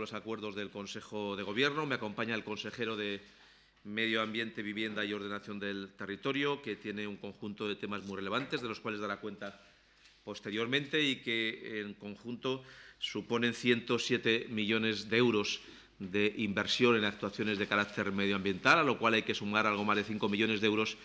los acuerdos del Consejo de Gobierno. Me acompaña el consejero de Medio Ambiente, Vivienda y Ordenación del Territorio, que tiene un conjunto de temas muy relevantes, de los cuales dará cuenta posteriormente y que en conjunto suponen 107 millones de euros de inversión en actuaciones de carácter medioambiental, a lo cual hay que sumar algo más de 5 millones de euros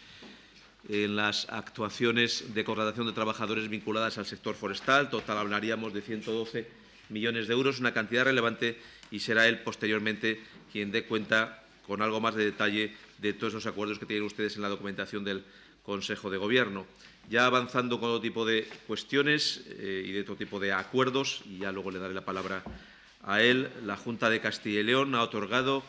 en las actuaciones de contratación de trabajadores vinculadas al sector forestal. Total hablaríamos de 112 millones de euros, una cantidad relevante, y será él posteriormente quien dé cuenta con algo más de detalle de todos esos acuerdos que tienen ustedes en la documentación del Consejo de Gobierno. Ya avanzando con todo tipo de cuestiones eh, y de todo tipo de acuerdos, y ya luego le daré la palabra a él, la Junta de Castilla y León ha otorgado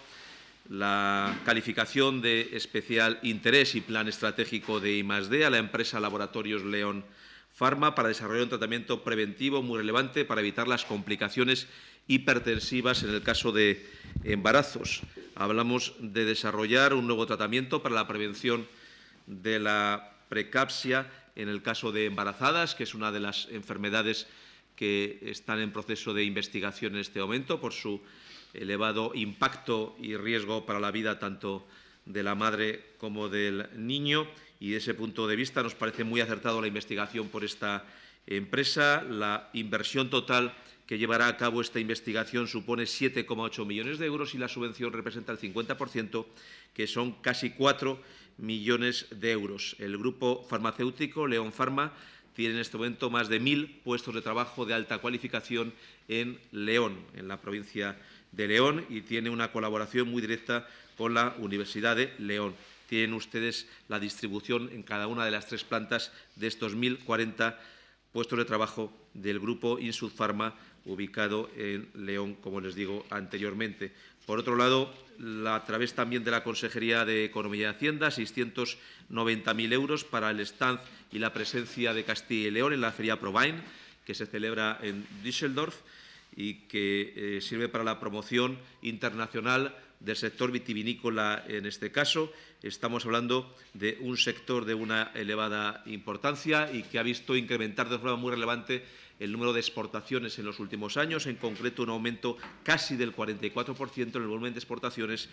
la calificación de especial interés y plan estratégico de I+.D. a la empresa Laboratorios León Pharma para desarrollar un tratamiento preventivo muy relevante para evitar las complicaciones hipertensivas en el caso de embarazos. Hablamos de desarrollar un nuevo tratamiento para la prevención de la precapsia en el caso de embarazadas, que es una de las enfermedades que están en proceso de investigación en este momento por su elevado impacto y riesgo para la vida tanto de la madre como del niño y desde ese punto de vista nos parece muy acertado la investigación por esta empresa. La inversión total que llevará a cabo esta investigación supone 7,8 millones de euros y la subvención representa el 50%, que son casi 4 millones de euros. El grupo farmacéutico León Pharma tiene en este momento más de mil puestos de trabajo de alta cualificación en León, en la provincia de León, y tiene una colaboración muy directa con la Universidad de León. Tienen ustedes la distribución en cada una de las tres plantas de estos 1.040 puestos de trabajo del grupo Insud Pharma ubicado en León, como les digo anteriormente. Por otro lado, a través también de la Consejería de Economía y Hacienda, 690.000 euros para el stand y la presencia de Castilla y León en la Feria Provine, que se celebra en Düsseldorf y que eh, sirve para la promoción internacional del sector vitivinícola en este caso. Estamos hablando de un sector de una elevada importancia y que ha visto incrementar de forma muy relevante el número de exportaciones en los últimos años, en concreto un aumento casi del 44% en el volumen de exportaciones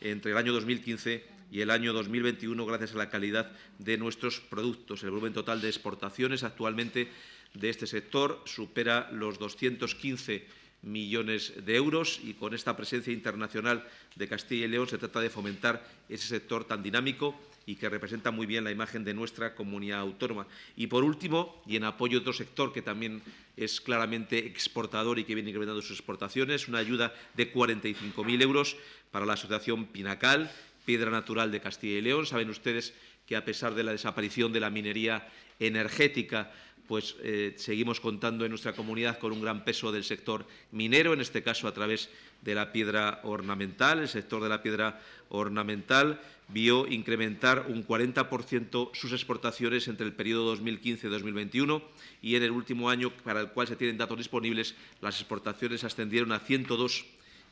entre el año 2015 y el año 2021 gracias a la calidad de nuestros productos. El volumen total de exportaciones actualmente de este sector supera los 215 millones de euros y con esta presencia internacional de Castilla y León se trata de fomentar ese sector tan dinámico y que representa muy bien la imagen de nuestra comunidad autónoma. Y por último, y en apoyo a otro sector que también es claramente exportador y que viene incrementando sus exportaciones, una ayuda de 45.000 euros para la Asociación Pinacal, Piedra Natural de Castilla y León. Saben ustedes que a pesar de la desaparición de la minería energética, pues eh, seguimos contando en nuestra comunidad con un gran peso del sector minero, en este caso a través de la piedra ornamental. El sector de la piedra ornamental vio incrementar un 40% sus exportaciones entre el periodo 2015-2021 y en el último año, para el cual se tienen datos disponibles, las exportaciones ascendieron a 102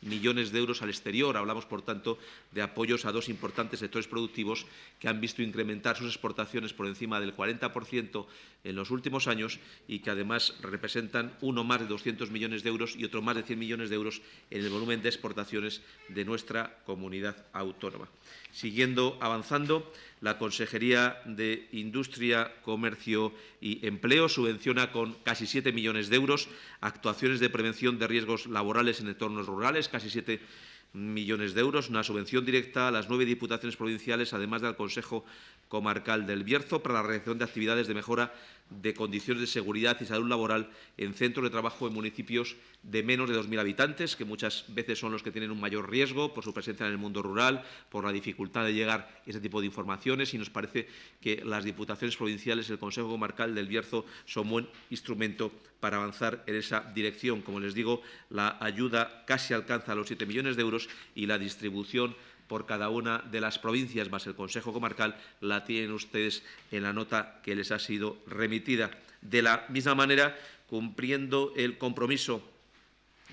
millones de euros al exterior. Hablamos, por tanto, de apoyos a dos importantes sectores productivos que han visto incrementar sus exportaciones por encima del 40% en los últimos años y que además representan uno más de 200 millones de euros y otro más de 100 millones de euros en el volumen de exportaciones de nuestra comunidad autónoma. Siguiendo avanzando, la Consejería de Industria, Comercio y Empleo subvenciona con casi 7 millones de euros actuaciones de prevención de riesgos laborales en entornos rurales, casi 7 millones de euros, una subvención directa a las nueve diputaciones provinciales, además del Consejo Comarcal del Bierzo, para la realización de actividades de mejora de condiciones de seguridad y salud laboral en centros de trabajo en municipios de menos de 2.000 habitantes, que muchas veces son los que tienen un mayor riesgo por su presencia en el mundo rural, por la dificultad de llegar a ese tipo de informaciones y nos parece que las diputaciones provinciales, el Consejo Comarcal del Bierzo son buen instrumento para avanzar en esa dirección. Como les digo, la ayuda casi alcanza los 7 millones de euros y la distribución por cada una de las provincias más el Consejo Comarcal la tienen ustedes en la nota que les ha sido remitida. De la misma manera, cumpliendo el compromiso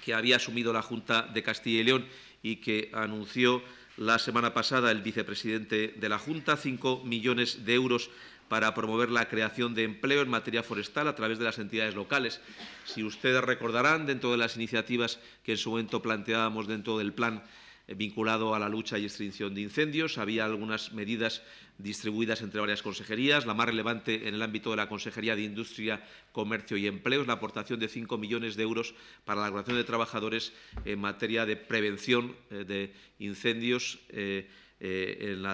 que había asumido la Junta de Castilla y León y que anunció la semana pasada el vicepresidente de la Junta, cinco millones de euros para promover la creación de empleo en materia forestal a través de las entidades locales. Si ustedes recordarán, dentro de las iniciativas que en su momento planteábamos dentro del plan vinculado a la lucha y extinción de incendios. Había algunas medidas distribuidas entre varias consejerías. La más relevante en el ámbito de la Consejería de Industria, Comercio y Empleo es la aportación de 5 millones de euros para la relación de trabajadores en materia de prevención eh, de incendios eh, en,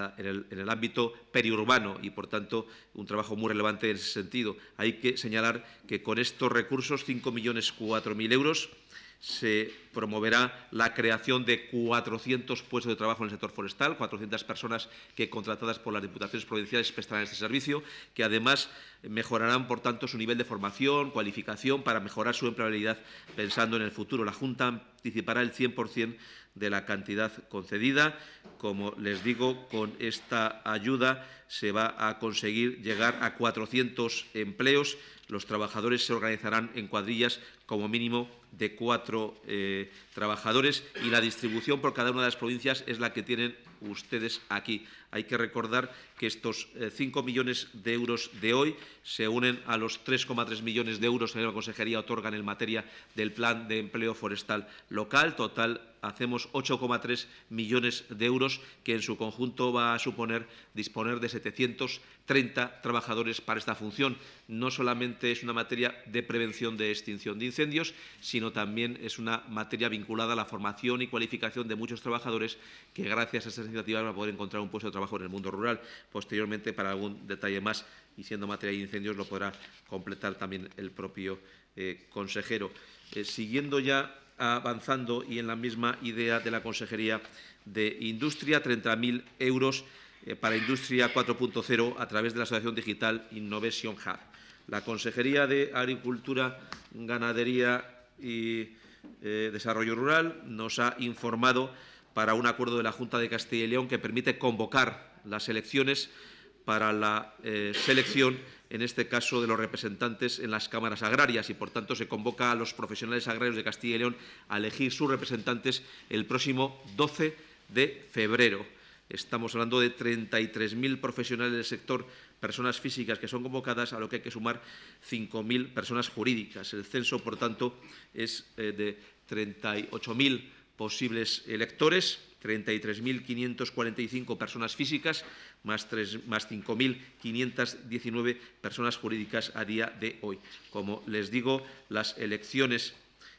el, ámbito periurbano y, por tanto, un trabajo muy relevante en ese sentido. Hay que señalar que con estos recursos, 5 millones 4.000 euros, se promoverá la creación de 400 puestos de trabajo en el sector forestal, 400 personas que, contratadas por las diputaciones provinciales, prestarán este servicio, que además mejorarán, por tanto, su nivel de formación, cualificación, para mejorar su empleabilidad pensando en el futuro. La Junta anticipará el 100% de la cantidad concedida. Como les digo, con esta ayuda se va a conseguir llegar a 400 empleos. Los trabajadores se organizarán en cuadrillas como mínimo de cuatro eh, trabajadores y la distribución por cada una de las provincias es la que tienen ustedes aquí. Hay que recordar que estos 5 eh, millones de euros de hoy se unen a los 3,3 millones de euros que la Consejería otorgan en materia del Plan de Empleo Forestal Local. Total, hacemos 8,3 millones de euros, que en su conjunto va a suponer disponer de 730 trabajadores para esta función. No solamente es una materia de prevención de extinción de incendios, sino también es una materia vinculada a la formación y cualificación de muchos trabajadores que, gracias a estas iniciativas, van a poder encontrar un puesto de trabajo en el mundo rural. Posteriormente, para algún detalle más, y siendo materia de incendios, lo podrá completar también el propio eh, consejero. Eh, siguiendo ya avanzando y en la misma idea de la Consejería de Industria, 30.000 euros eh, para Industria 4.0 a través de la Asociación Digital Innovation Hub. La Consejería de Agricultura, Ganadería y Desarrollo Rural nos ha informado para un acuerdo de la Junta de Castilla y León que permite convocar las elecciones para la eh, selección, en este caso, de los representantes en las cámaras agrarias y, por tanto, se convoca a los profesionales agrarios de Castilla y León a elegir sus representantes el próximo 12 de febrero. Estamos hablando de 33.000 profesionales del sector, personas físicas que son convocadas, a lo que hay que sumar 5.000 personas jurídicas. El censo, por tanto, es eh, de 38.000 posibles electores, 33.545 personas físicas, más, más 5.519 personas jurídicas a día de hoy. Como les digo, las elecciones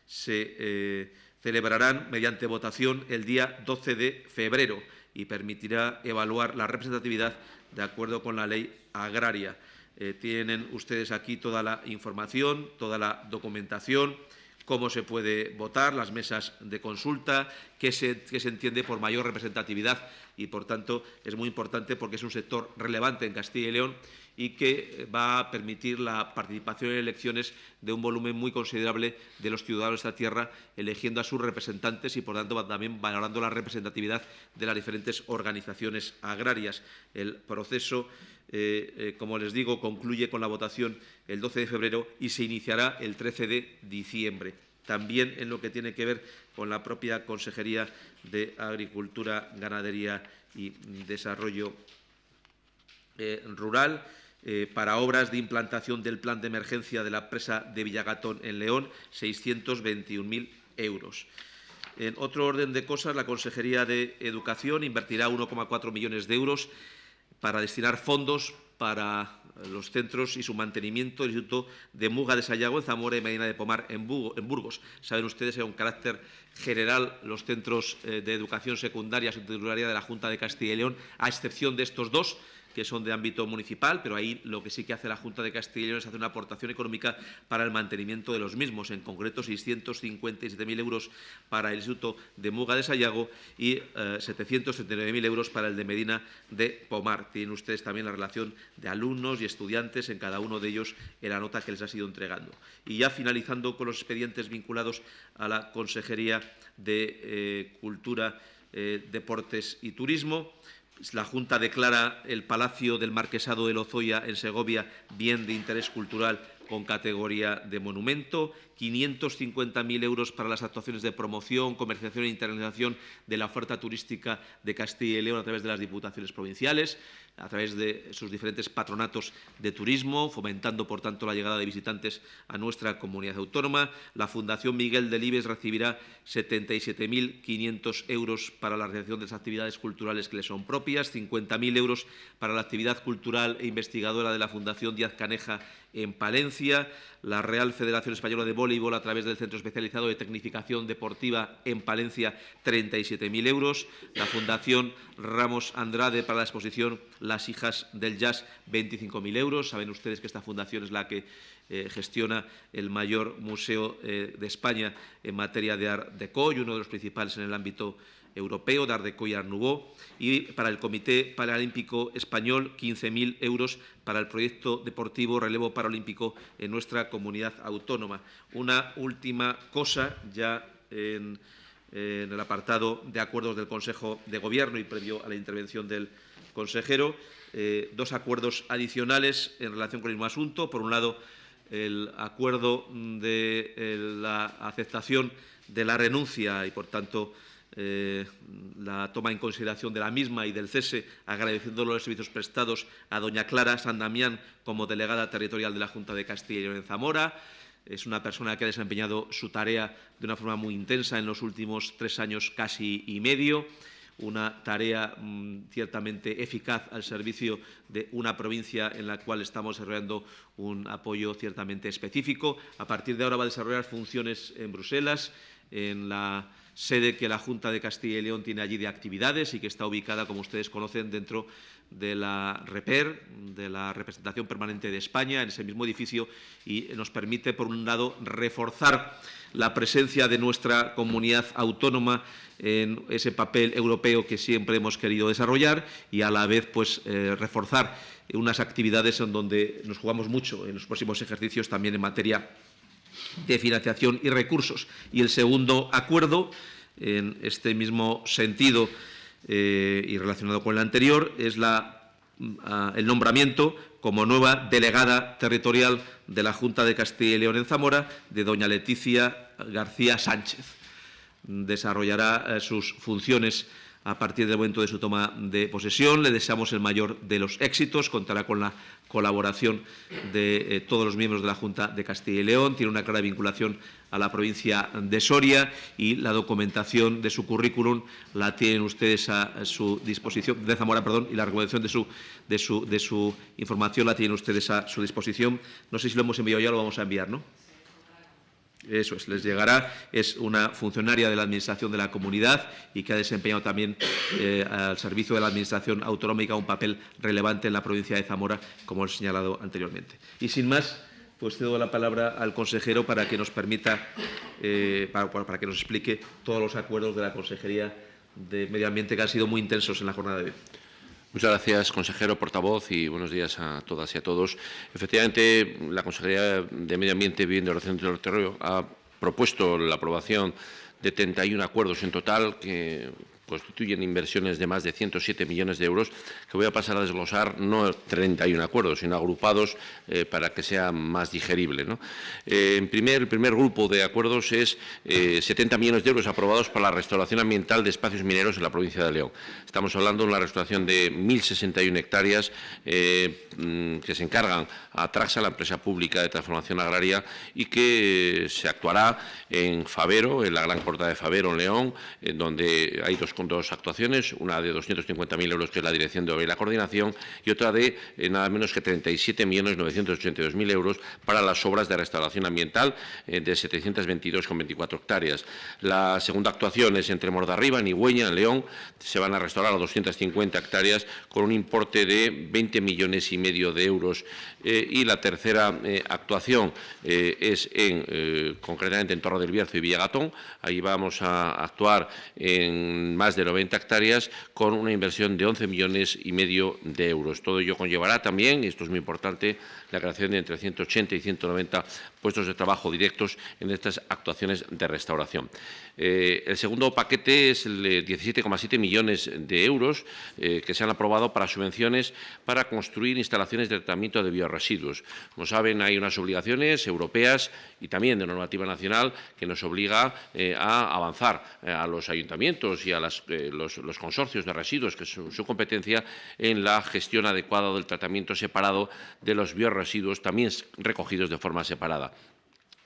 se eh, celebrarán mediante votación el día 12 de febrero y permitirá evaluar la representatividad de acuerdo con la ley agraria. Eh, tienen ustedes aquí toda la información, toda la documentación cómo se puede votar, las mesas de consulta, qué se, se, entiende por mayor representatividad y, por tanto, es muy importante porque es un sector relevante en Castilla y León y que va a permitir la participación en elecciones de un volumen muy considerable de los ciudadanos de esta tierra, eligiendo a sus representantes y, por tanto, también valorando la representatividad de las diferentes organizaciones agrarias. El proceso eh, eh, como les digo, concluye con la votación el 12 de febrero y se iniciará el 13 de diciembre. También en lo que tiene que ver con la propia Consejería de Agricultura, Ganadería y Desarrollo eh, Rural, para obras de implantación del plan de emergencia de la presa de Villagatón en León, 621.000 euros. En otro orden de cosas, la Consejería de Educación invertirá 1,4 millones de euros para destinar fondos para los centros y su mantenimiento del Instituto de Muga de Sayago, en Zamora y Medina de Pomar, en, Burgos. Saben ustedes que, un carácter general, los centros eh, de educación secundaria su titularidad de la Junta de Castilla y León, a excepción de estos dos, que son de ámbito municipal, pero ahí lo que sí que hace la Junta de Castilla y León es hacer una aportación económica para el mantenimiento de los mismos, en concreto 657.000 euros para el Instituto de Muga de Sayago y eh, 779.000 euros para el de Medina de Pomar. Tienen ustedes también la relación de alumnos y estudiantes en cada uno de ellos en la nota que les ha sido entregando. Y ya finalizando con los expedientes vinculados a la Consejería de eh, Cultura, eh, Deportes y Turismo, la Junta declara el Palacio del Marquesado de Lozoya en Segovia bien de interés cultural con categoría de monumento. 550.000 euros para las actuaciones de promoción, comercialización e internacionalización de la oferta turística de Castilla y León a través de las diputaciones provinciales, a través de sus diferentes patronatos de turismo, fomentando, por tanto, la llegada de visitantes a nuestra comunidad autónoma. La Fundación Miguel Delibes recibirá 77.500 euros para la realización de las actividades culturales que le son propias, 50.000 euros para la actividad cultural e investigadora de la Fundación Díaz Caneja en Palencia, la Real Federación Española de Voleibol a través del Centro Especializado de Tecnificación Deportiva en Palencia, 37.000 euros, la Fundación Ramos Andrade para la exposición Las hijas del jazz, 25.000 euros. Saben ustedes que esta fundación es la que eh, gestiona el mayor museo eh, de España en materia de Art Deco y uno de los principales en el ámbito europeo, Dardeco y Nouveau, y para el Comité Paralímpico Español 15.000 euros para el proyecto deportivo relevo paralímpico en nuestra comunidad autónoma. Una última cosa ya en, en el apartado de acuerdos del Consejo de Gobierno y previo a la intervención del consejero, eh, dos acuerdos adicionales en relación con el mismo asunto. Por un lado, el acuerdo de eh, la aceptación de la renuncia y, por tanto, eh, la toma en consideración de la misma y del cese, agradeciendo los servicios prestados a doña Clara San Damián como delegada territorial de la Junta de Castilla y León en Zamora. Es una persona que ha desempeñado su tarea de una forma muy intensa en los últimos tres años casi y medio una tarea mm, ciertamente eficaz al servicio de una provincia en la cual estamos desarrollando un apoyo ciertamente específico. A partir de ahora va a desarrollar funciones en Bruselas, en la sede que la Junta de Castilla y León tiene allí de actividades y que está ubicada, como ustedes conocen, dentro de la REPER, de la Representación Permanente de España, en ese mismo edificio, y nos permite, por un lado, reforzar la presencia de nuestra comunidad autónoma en ese papel europeo que siempre hemos querido desarrollar y, a la vez, pues, eh, reforzar unas actividades en donde nos jugamos mucho en los próximos ejercicios también en materia de financiación y recursos. Y el segundo acuerdo, en este mismo sentido eh, y relacionado con el anterior, es la, ah, el nombramiento como nueva delegada territorial de la Junta de Castilla y León en Zamora de doña Leticia García Sánchez. Desarrollará eh, sus funciones a partir del momento de su toma de posesión. Le deseamos el mayor de los éxitos, contará con la colaboración de eh, todos los miembros de la Junta de Castilla y León, tiene una clara vinculación a la provincia de Soria y la documentación de su currículum la tienen ustedes a, su disposición, de Zamora, perdón, y la recomendación de su, de, su, de su información la tienen ustedes a su disposición. No sé si lo hemos enviado ya, lo vamos a enviar, ¿no? Eso es, les llegará. Es una funcionaria de la Administración de la Comunidad y que ha desempeñado también eh, al servicio de la Administración autonómica un papel relevante en la provincia de Zamora, como he señalado anteriormente. Y sin más, pues cedo la palabra al consejero para que nos permita, eh, para, para, que nos explique todos los acuerdos de la Consejería de Medio Ambiente que han sido muy intensos en la jornada de hoy. Muchas gracias, consejero, portavoz, y buenos días a todas y a todos. Efectivamente, la Consejería de Medio Ambiente, Vivienda y Ordenación del Territorio ha propuesto la aprobación de 31 acuerdos en total que constituyen inversiones de más de 107 millones de euros, que voy a pasar a desglosar no 31 acuerdos, sino agrupados eh, para que sea más digerible. Eh, en primer, el primer grupo de acuerdos es 70 eh, millones de euros aprobados para la restauración ambiental de espacios mineros en la provincia de León. Estamos hablando de una restauración de 1.061 hectáreas mm, que se encargan a Traxa, la empresa pública de transformación agraria, y que se actuará en Favero, en la gran corta de Favero, en León, donde hay dos con dos actuaciones, una de 250.000 euros, que es la dirección de obra y la coordinación, y otra de eh, nada menos que 37.982.000 euros para las obras de restauración ambiental eh, de 722,24 hectáreas. La segunda actuación es entre Mordarriba, Nigüeña, en León. Se van a restaurar a 250 hectáreas con un importe de 20 millones y medio de euros. Eh, y la tercera actuación es en, concretamente en Torre del Bierzo y Villagatón. Ahí vamos a actuar en más de 90 hectáreas con una inversión de 11 millones y medio de euros. Todo ello conllevará también, y esto es muy importante, la creación de entre 180 y 190 puestos de trabajo directos en estas actuaciones de restauración. Eh, el segundo paquete es el de 17,7 millones de euros eh, que se han aprobado para subvenciones para construir instalaciones de tratamiento de bioresiduos. Como saben, hay unas obligaciones europeas y también de normativa nacional que nos obliga eh, a avanzar a los ayuntamientos y a los, consorcios de residuos, que es su, competencia, en la gestión adecuada del tratamiento separado de los bioresiduos, también recogidos de forma separada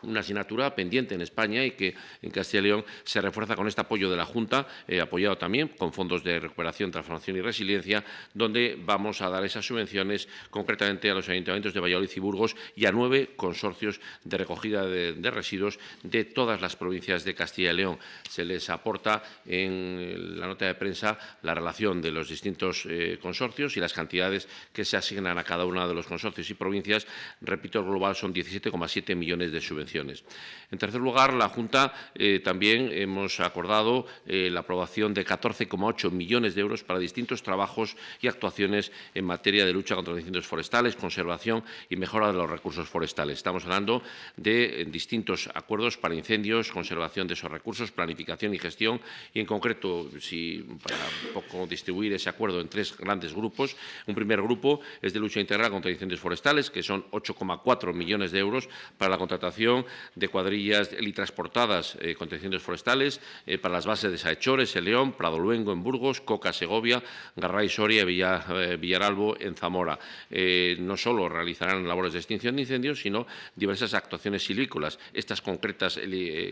una asignatura pendiente en España y que en Castilla y León se refuerza con este apoyo de la Junta, eh, apoyado también con fondos de recuperación, transformación y resiliencia, donde vamos a dar esas subvenciones concretamente a los ayuntamientos de Valladolid y Burgos y a nueve consorcios de recogida de, residuos de todas las provincias de Castilla y León. Se les aporta en la nota de prensa la relación de los distintos eh, consorcios y las cantidades que se asignan a cada uno de los consorcios y provincias. Repito, el global son 17,7 millones de subvenciones. En tercer lugar, la Junta eh, también hemos acordado eh, la aprobación de 14,8 millones de euros para distintos trabajos y actuaciones en materia de lucha contra los incendios forestales, conservación y mejora de los recursos forestales. Estamos hablando de eh, distintos acuerdos para incendios, conservación de esos recursos, planificación y gestión y, en concreto, si, para un poco distribuir ese acuerdo en tres grandes grupos, un primer grupo es de lucha integral contra incendios forestales, que son 8,4 millones de euros para la contratación de cuadrillas helitransportadas eh, con incendios forestales eh, para las bases de Saechores, en León, Prado Luengo en Burgos, Coca, Segovia, Garray, Soria y eh, Villaralbo en Zamora. no solo realizarán labores de extinción de incendios, sino diversas actuaciones silvícolas. Estas concretas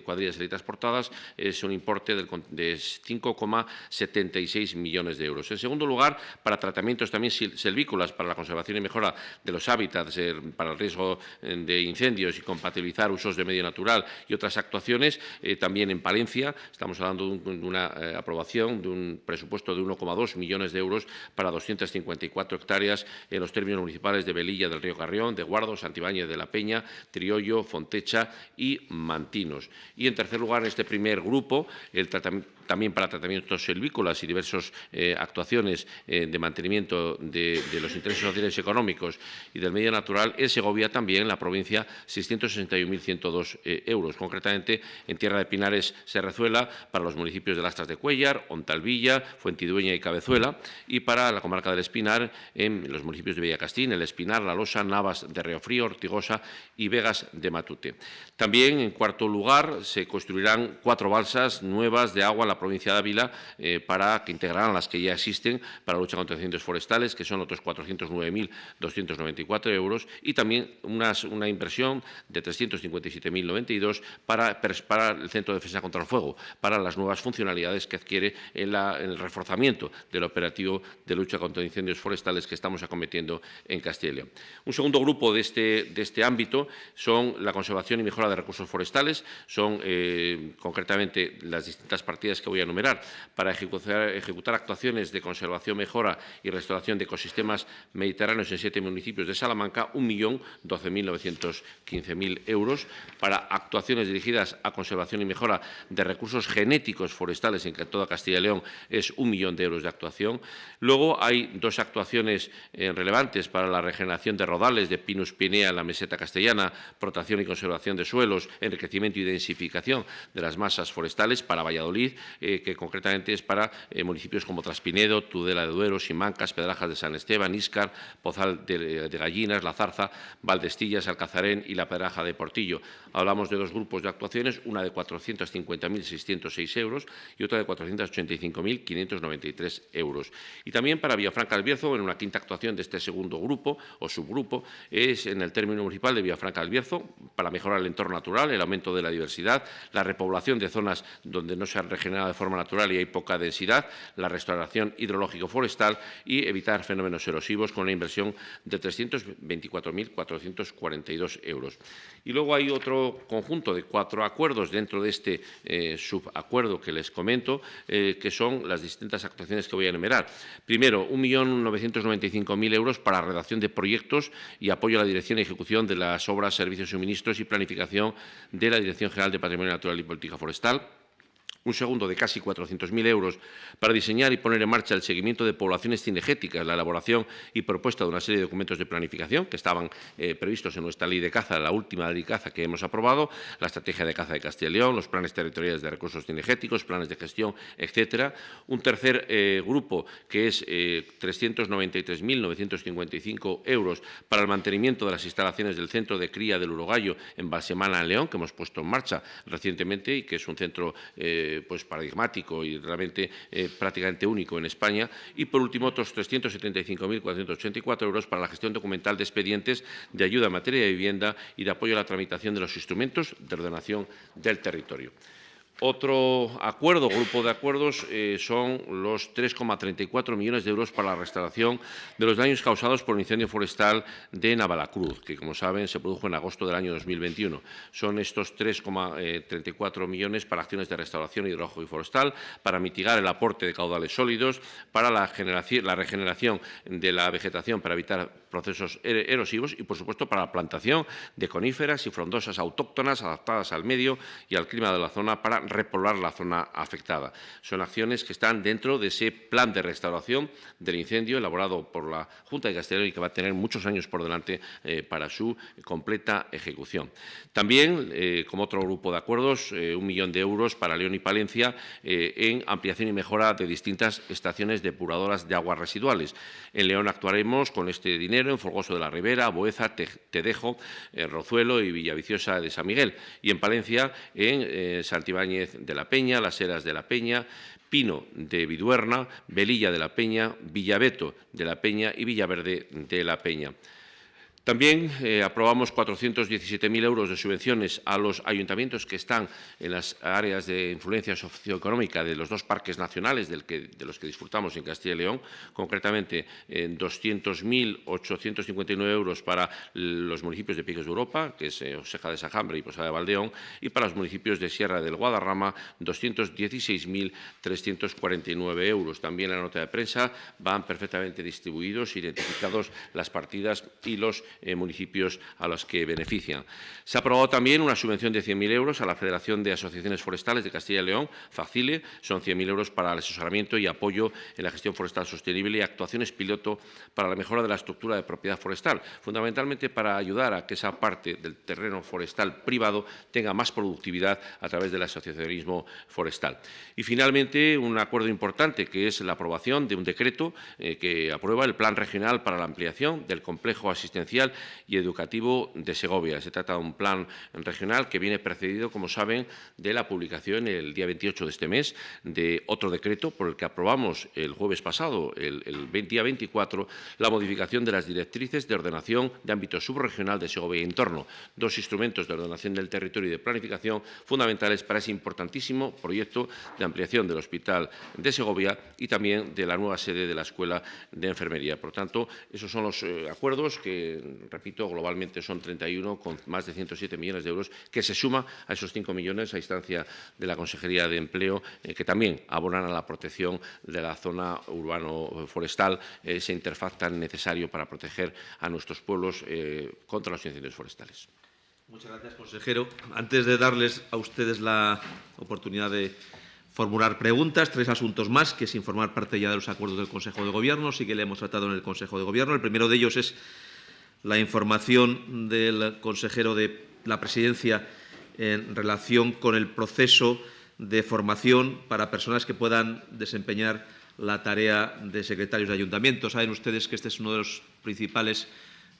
cuadrillas helitransportadas es un importe de 5,76 millones de euros. En segundo lugar, para tratamientos también silvícolas, para la conservación y mejora de los hábitats, para el riesgo de incendios y compatibilizar usos de medio natural y otras actuaciones. Eh, también en Palencia estamos hablando de, una eh, aprobación de un presupuesto de 1,2 millones de euros para 254 hectáreas en los términos municipales de Velilla del Río Carrión, de Guardo, Santibáñez de la Peña, Triollo, Fontecha y Mantinos. Y en tercer lugar, en este primer grupo, el tratamiento también para tratamientos silvícolas y diversas eh, actuaciones eh, de mantenimiento de, los intereses sociales y económicos y del medio natural, en Segovia también, la provincia, 661.102 eh, euros. Concretamente, en Tierra de Pinares, Serrezuela, para los municipios de Lastras de Cuellar, Ontalvilla, Fuentidueña y Cabezuela, y para la comarca del Espinar, en los municipios de Villacastín, El Espinar, La Losa, Navas de Río Frío, Ortigosa y Vegas de Matute. También, en cuarto lugar, se construirán cuatro balsas nuevas de agua en la provincia de Ávila eh, para que integraran las que ya existen para la lucha contra incendios forestales, que son otros 409.294 euros, y también una inversión de 357.092 para, el Centro de Defensa contra el Fuego, para las nuevas funcionalidades que adquiere en, el reforzamiento del operativo de lucha contra incendios forestales que estamos acometiendo en Castilla y. Un segundo grupo de este, de este ámbito son la conservación y mejora de recursos forestales, son eh, concretamente las distintas partidas que voy a enumerar, para ejecutar, actuaciones de conservación, mejora y restauración de ecosistemas mediterráneos en siete municipios de Salamanca, 1.012.915.000 euros, para actuaciones dirigidas a conservación y mejora de recursos genéticos forestales en toda Castilla y León, es un millón de euros de actuación. Luego hay dos actuaciones eh, relevantes para la regeneración de rodales de Pinus pinea en la meseta castellana, protección y conservación de suelos, enriquecimiento y densificación de las masas forestales para Valladolid, eh, que concretamente es para eh, municipios como Traspinedo, Tudela de Duero, Simancas, Pedrajas de San Esteban, Íscar, Pozal de, Gallinas, La Zarza, Valdestillas, Alcazarén y La Pedraja de Portillo. Hablamos de dos grupos de actuaciones, una de 450.606 euros y otra de 485.593 euros. Y también para Villafranca del Bierzo, en una quinta actuación de este segundo grupo o subgrupo, es en el término municipal de Villafranca del Bierzo, para mejorar el entorno natural, el aumento de la diversidad, la repoblación de zonas donde no se han regenerado de forma natural y hay poca densidad, la restauración hidrológico-forestal y evitar fenómenos erosivos con una inversión de 324.442 euros. Y luego hay otro conjunto de cuatro acuerdos dentro de este eh, subacuerdo que les comento, eh, que son las distintas actuaciones que voy a enumerar. Primero, 1.995.000 euros para redacción de proyectos y apoyo a la dirección ejecución de las obras, servicios, suministros y planificación de la Dirección General de Patrimonio Natural y Política Forestal un segundo de casi 400.000 euros para diseñar y poner en marcha el seguimiento de poblaciones cinegéticas, la elaboración y propuesta de una serie de documentos de planificación que estaban eh, previstos en nuestra ley de caza, la última ley de caza que hemos aprobado, la estrategia de caza de Castilla y León, los planes territoriales de recursos cinegéticos, planes de gestión, etcétera. Un tercer eh, grupo que es eh, 393.955 euros para el mantenimiento de las instalaciones del centro de cría del Urogallo en Balsemana, en León, que hemos puesto en marcha recientemente y que es un centro eh, pues paradigmático y realmente eh, prácticamente único en España. Y, por último, otros 375.484 euros para la gestión documental de expedientes de ayuda en materia de vivienda y de apoyo a la tramitación de los instrumentos de ordenación del territorio. Otro acuerdo, grupo de acuerdos, eh, son los 3,34 millones de euros para la restauración de los daños causados por el incendio forestal de Navalacruz, que, como saben, se produjo en agosto del año 2021. Son estos 3,34 millones para acciones de restauración hidrológico y forestal, para mitigar el aporte de caudales sólidos, para la, la regeneración de la vegetación para evitar procesos er-, erosivos y, por supuesto, para la plantación de coníferas y frondosas autóctonas adaptadas al medio y al clima de la zona para repoblar la zona afectada. Son acciones que están dentro de ese plan de restauración del incendio elaborado por la Junta de Castilla y que va a tener muchos años por delante eh, para su completa ejecución. También, eh, como otro grupo de acuerdos, eh, un millón de euros para León y Palencia en ampliación y mejora de distintas estaciones depuradoras de aguas residuales. En León actuaremos con este dinero en Folgoso de la Ribera, Boeza, Tedejo, Rozuelo y Villaviciosa de San Miguel. Y en Palencia, en Santibáñez de la Peña, Las Heras de la Peña, Pino de Viduerna, Velilla de la Peña, Villaveto de la Peña y Villaverde de la Peña. También eh, aprobamos 417.000 euros de subvenciones a los ayuntamientos que están en las áreas de influencia socioeconómica de los dos parques nacionales de los que disfrutamos en Castilla y León, concretamente en 200.859 euros para los municipios de Piques de Europa, que es eh, Oseja de Sajambre y Posada de Valdeón, y para los municipios de Sierra del Guadarrama, 216.349 euros. También en la nota de prensa van perfectamente distribuidos, identificados las partidas y los eh, municipios a los que benefician. Se ha aprobado también una subvención de 100.000 euros a la Federación de Asociaciones Forestales de Castilla y León, FACILE, son 100.000 euros para el asesoramiento y apoyo en la gestión forestal sostenible y actuaciones piloto para la mejora de la estructura de propiedad forestal, fundamentalmente para ayudar a que esa parte del terreno forestal privado tenga más productividad a través del asociacionismo forestal. Y finalmente, un acuerdo importante que es la aprobación de un decreto eh, que aprueba el Plan Regional para la ampliación del complejo asistencial y educativo de Segovia. Se trata de un plan regional que viene precedido, como saben, de la publicación el día 28 de este mes de otro decreto por el que aprobamos el jueves pasado, el, día 24, la modificación de las directrices de ordenación de ámbito subregional de Segovia y entorno, dos instrumentos de ordenación del territorio y de planificación fundamentales para ese importantísimo proyecto de ampliación del Hospital de Segovia y también de la nueva sede de la Escuela de Enfermería. Por tanto, esos son los eh, acuerdos que repito, globalmente son 31 con más de 107 millones de euros, que se suma a esos 5 millones a instancia de la Consejería de Empleo, eh, que también abonan a la protección de la zona urbano-forestal, ese interfaz tan necesario para proteger a nuestros pueblos eh, contra los incendios forestales. Muchas gracias, consejero. Antes de darles a ustedes la oportunidad de formular preguntas, tres asuntos más, que sin formar parte ya de los acuerdos del Consejo de Gobierno, sí que le hemos tratado en el Consejo de Gobierno. El primero de ellos es la información del consejero de la Presidencia en relación con el proceso de formación para personas que puedan desempeñar la tarea de secretarios de ayuntamiento. Saben ustedes que este es uno de los principales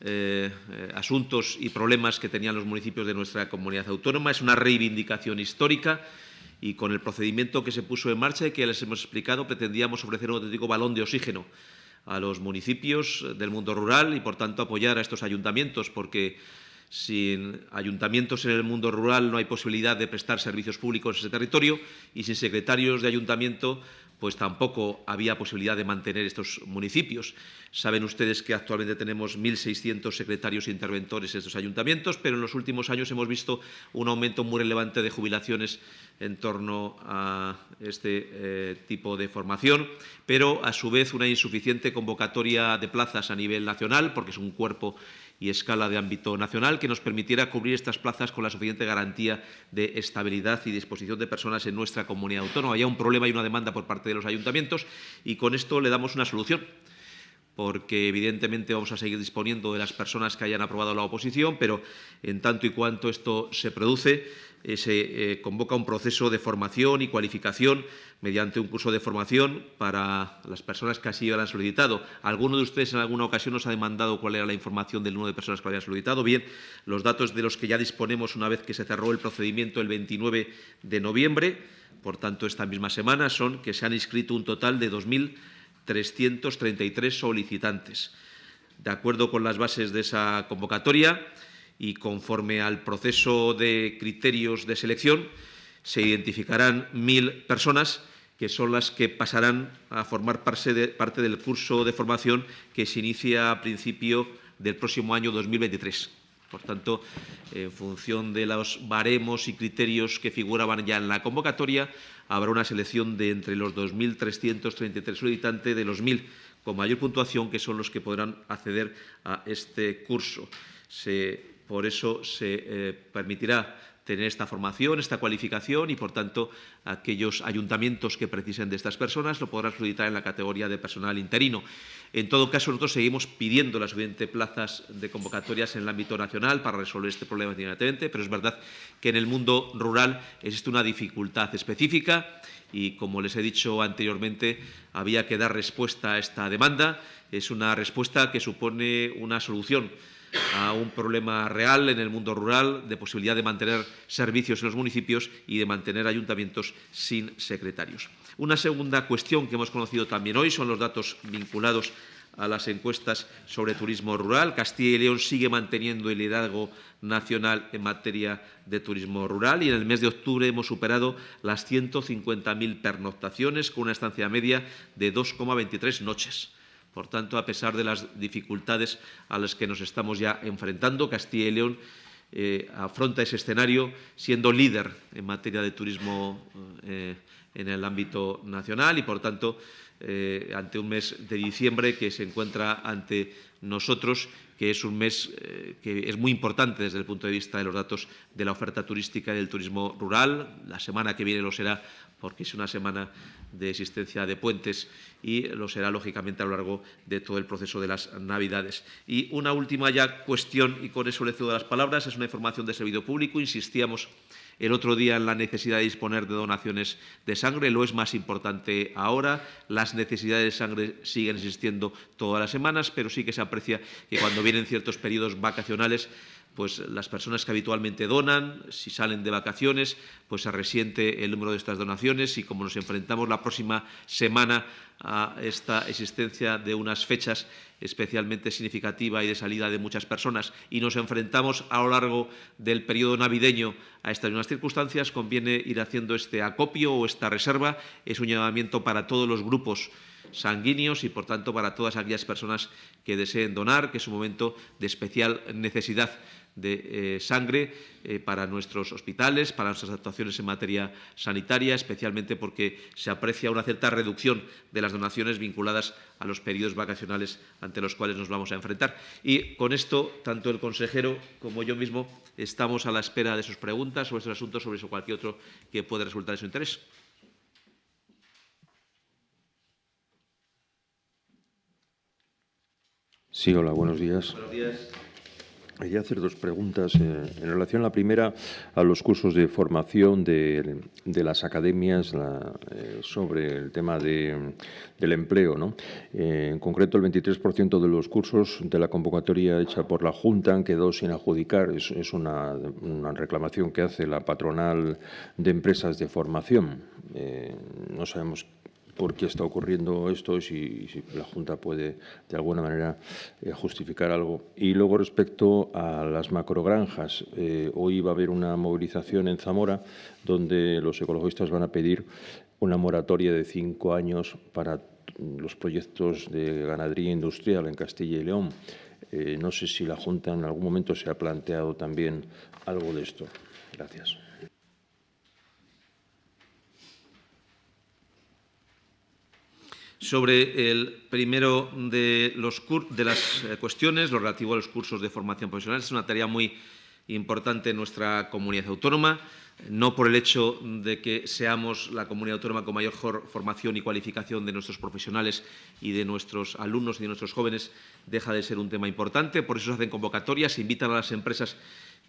eh, asuntos y problemas que tenían los municipios de nuestra comunidad autónoma. Es una reivindicación histórica y con el procedimiento que se puso en marcha y que les hemos explicado pretendíamos ofrecer un auténtico balón de oxígeno a los municipios del mundo rural y, por tanto, apoyar a estos ayuntamientos, porque sin ayuntamientos en el mundo rural no hay posibilidad de prestar servicios públicos en ese territorio y sin secretarios de ayuntamiento pues tampoco había posibilidad de mantener estos municipios. Saben ustedes que actualmente tenemos 1.600 secretarios e interventores en estos ayuntamientos, pero en los últimos años hemos visto un aumento muy relevante de jubilaciones en torno a este eh, tipo de formación, pero a su vez una insuficiente convocatoria de plazas a nivel nacional, porque es un cuerpo y escala de ámbito nacional que nos permitiera cubrir estas plazas con la suficiente garantía de estabilidad y disposición de personas en nuestra comunidad autónoma. Había un problema y una demanda por parte de los ayuntamientos y con esto le damos una solución porque evidentemente vamos a seguir disponiendo de las personas que hayan aprobado la oposición, pero en tanto y cuanto esto se produce, eh, se eh, convoca un proceso de formación y cualificación mediante un curso de formación para las personas que así lo han solicitado. ¿Alguno de ustedes en alguna ocasión nos ha demandado cuál era la información del número de personas que lo habían solicitado? Bien, los datos de los que ya disponemos una vez que se cerró el procedimiento el 29 de noviembre, por tanto, esta misma semana, son que se han inscrito un total de 2.333 solicitantes. De acuerdo con las bases de esa convocatoria, y conforme al proceso de criterios de selección se identificarán mil personas que son las que pasarán a formar parte, del curso de formación que se inicia a principio del próximo año 2023. Por tanto, en función de los baremos y criterios que figuraban ya en la convocatoria, habrá una selección de entre los 2.333 solicitantes de los 1.000 con mayor puntuación, que son los que podrán acceder a este curso. Se por eso se eh, permitirá tener esta formación, esta cualificación y, por tanto, aquellos ayuntamientos que precisen de estas personas lo podrán solicitar en la categoría de personal interino. En todo caso, nosotros seguimos pidiendo las suficientes plazas de convocatorias en el ámbito nacional para resolver este problema inmediatamente, pero es verdad que en el mundo rural existe una dificultad específica y, como les he dicho anteriormente, había que dar respuesta a esta demanda. Es una respuesta que supone una solución a un problema real en el mundo rural de posibilidad de mantener servicios en los municipios y de mantener ayuntamientos sin secretarios. Una segunda cuestión que hemos conocido también hoy son los datos vinculados a las encuestas sobre turismo rural. Castilla y León sigue manteniendo el liderazgo nacional en materia de turismo rural y en el mes de octubre hemos superado las 150.000 pernoctaciones con una estancia media de 2,23 noches. Por tanto, a pesar de las dificultades a las que nos estamos ya enfrentando, Castilla y León eh, afronta ese escenario siendo líder en materia de turismo eh, en el ámbito nacional y, por tanto, eh, ante un mes de diciembre que se encuentra ante nosotros, que es un mes que es muy importante desde el punto de vista de los datos de la oferta turística y del turismo rural. La semana que viene lo será porque es una semana de existencia de puentes y lo será, lógicamente, a lo largo de todo el proceso de las Navidades. Y una última ya cuestión, y con eso le cedo las palabras, es una información de servicio público. Insistíamos el otro día en la necesidad de disponer de donaciones de sangre, lo es más importante ahora. Las necesidades de sangre siguen existiendo todas las semanas, pero sí que se aprecia que cuando vienen ciertos periodos vacacionales pues las personas que habitualmente donan, si salen de vacaciones, pues se resiente el número de estas donaciones y como nos enfrentamos la próxima semana a esta existencia de unas fechas especialmente significativa y de salida de muchas personas y nos enfrentamos a lo largo del periodo navideño a estas mismas circunstancias, conviene ir haciendo este acopio o esta reserva. Es un llamamiento para todos los grupos sanguíneos y, por tanto, para todas aquellas personas que deseen donar, que es un momento de especial necesidad de eh, sangre eh, para nuestros hospitales, para nuestras actuaciones en materia sanitaria, especialmente porque se aprecia una cierta reducción de las donaciones vinculadas a los periodos vacacionales ante los cuales nos vamos a enfrentar. Y con esto, tanto el consejero como yo mismo estamos a la espera de sus preguntas sobre estos asuntos, sobre eso cualquier otro que pueda resultar de su interés. Sí, hola, buenos días. Buenos días. Quería hacer dos preguntas. Eh, en relación, la primera, a los cursos de formación de, las academias eh, sobre el tema del empleo. ¿no? Eh, en concreto, el 23% de los cursos de la convocatoria hecha por la Junta han quedado sin adjudicar. Es, una, reclamación que hace la patronal de empresas de formación. no sabemos por qué está ocurriendo esto y si, la Junta puede de alguna manera eh, justificar algo. Y luego respecto a las macrogranjas, eh, hoy va a haber una movilización en Zamora donde los ecologistas van a pedir una moratoria de cinco años para los proyectos de ganadería industrial en Castilla y León. Eh, no sé si la Junta en algún momento se ha planteado también algo de esto. Gracias. Sobre el primero de, los de las eh, cuestiones, lo relativo a los cursos de formación profesional, es una tarea muy importante en nuestra comunidad autónoma, no por el hecho de que seamos la comunidad autónoma con mayor formación y cualificación de nuestros profesionales y de nuestros alumnos y de nuestros jóvenes, deja de ser un tema importante. Por eso se hacen convocatorias, se invitan a las empresas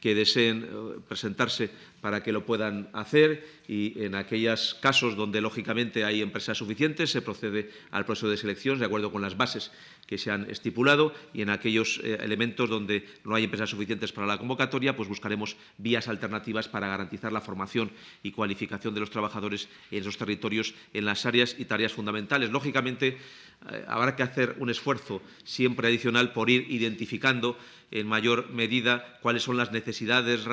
que deseen eh, presentarse para que lo puedan hacer y en aquellos casos donde lógicamente hay empresas suficientes se procede al proceso de selección de acuerdo con las bases que se han estipulado y en aquellos eh, elementos donde no hay empresas suficientes para la convocatoria pues buscaremos vías alternativas para garantizar la formación y cualificación de los trabajadores en esos territorios en las áreas y tareas fundamentales. Lógicamente eh, habrá que hacer un esfuerzo siempre adicional por ir identificando en mayor medida cuáles son las necesidades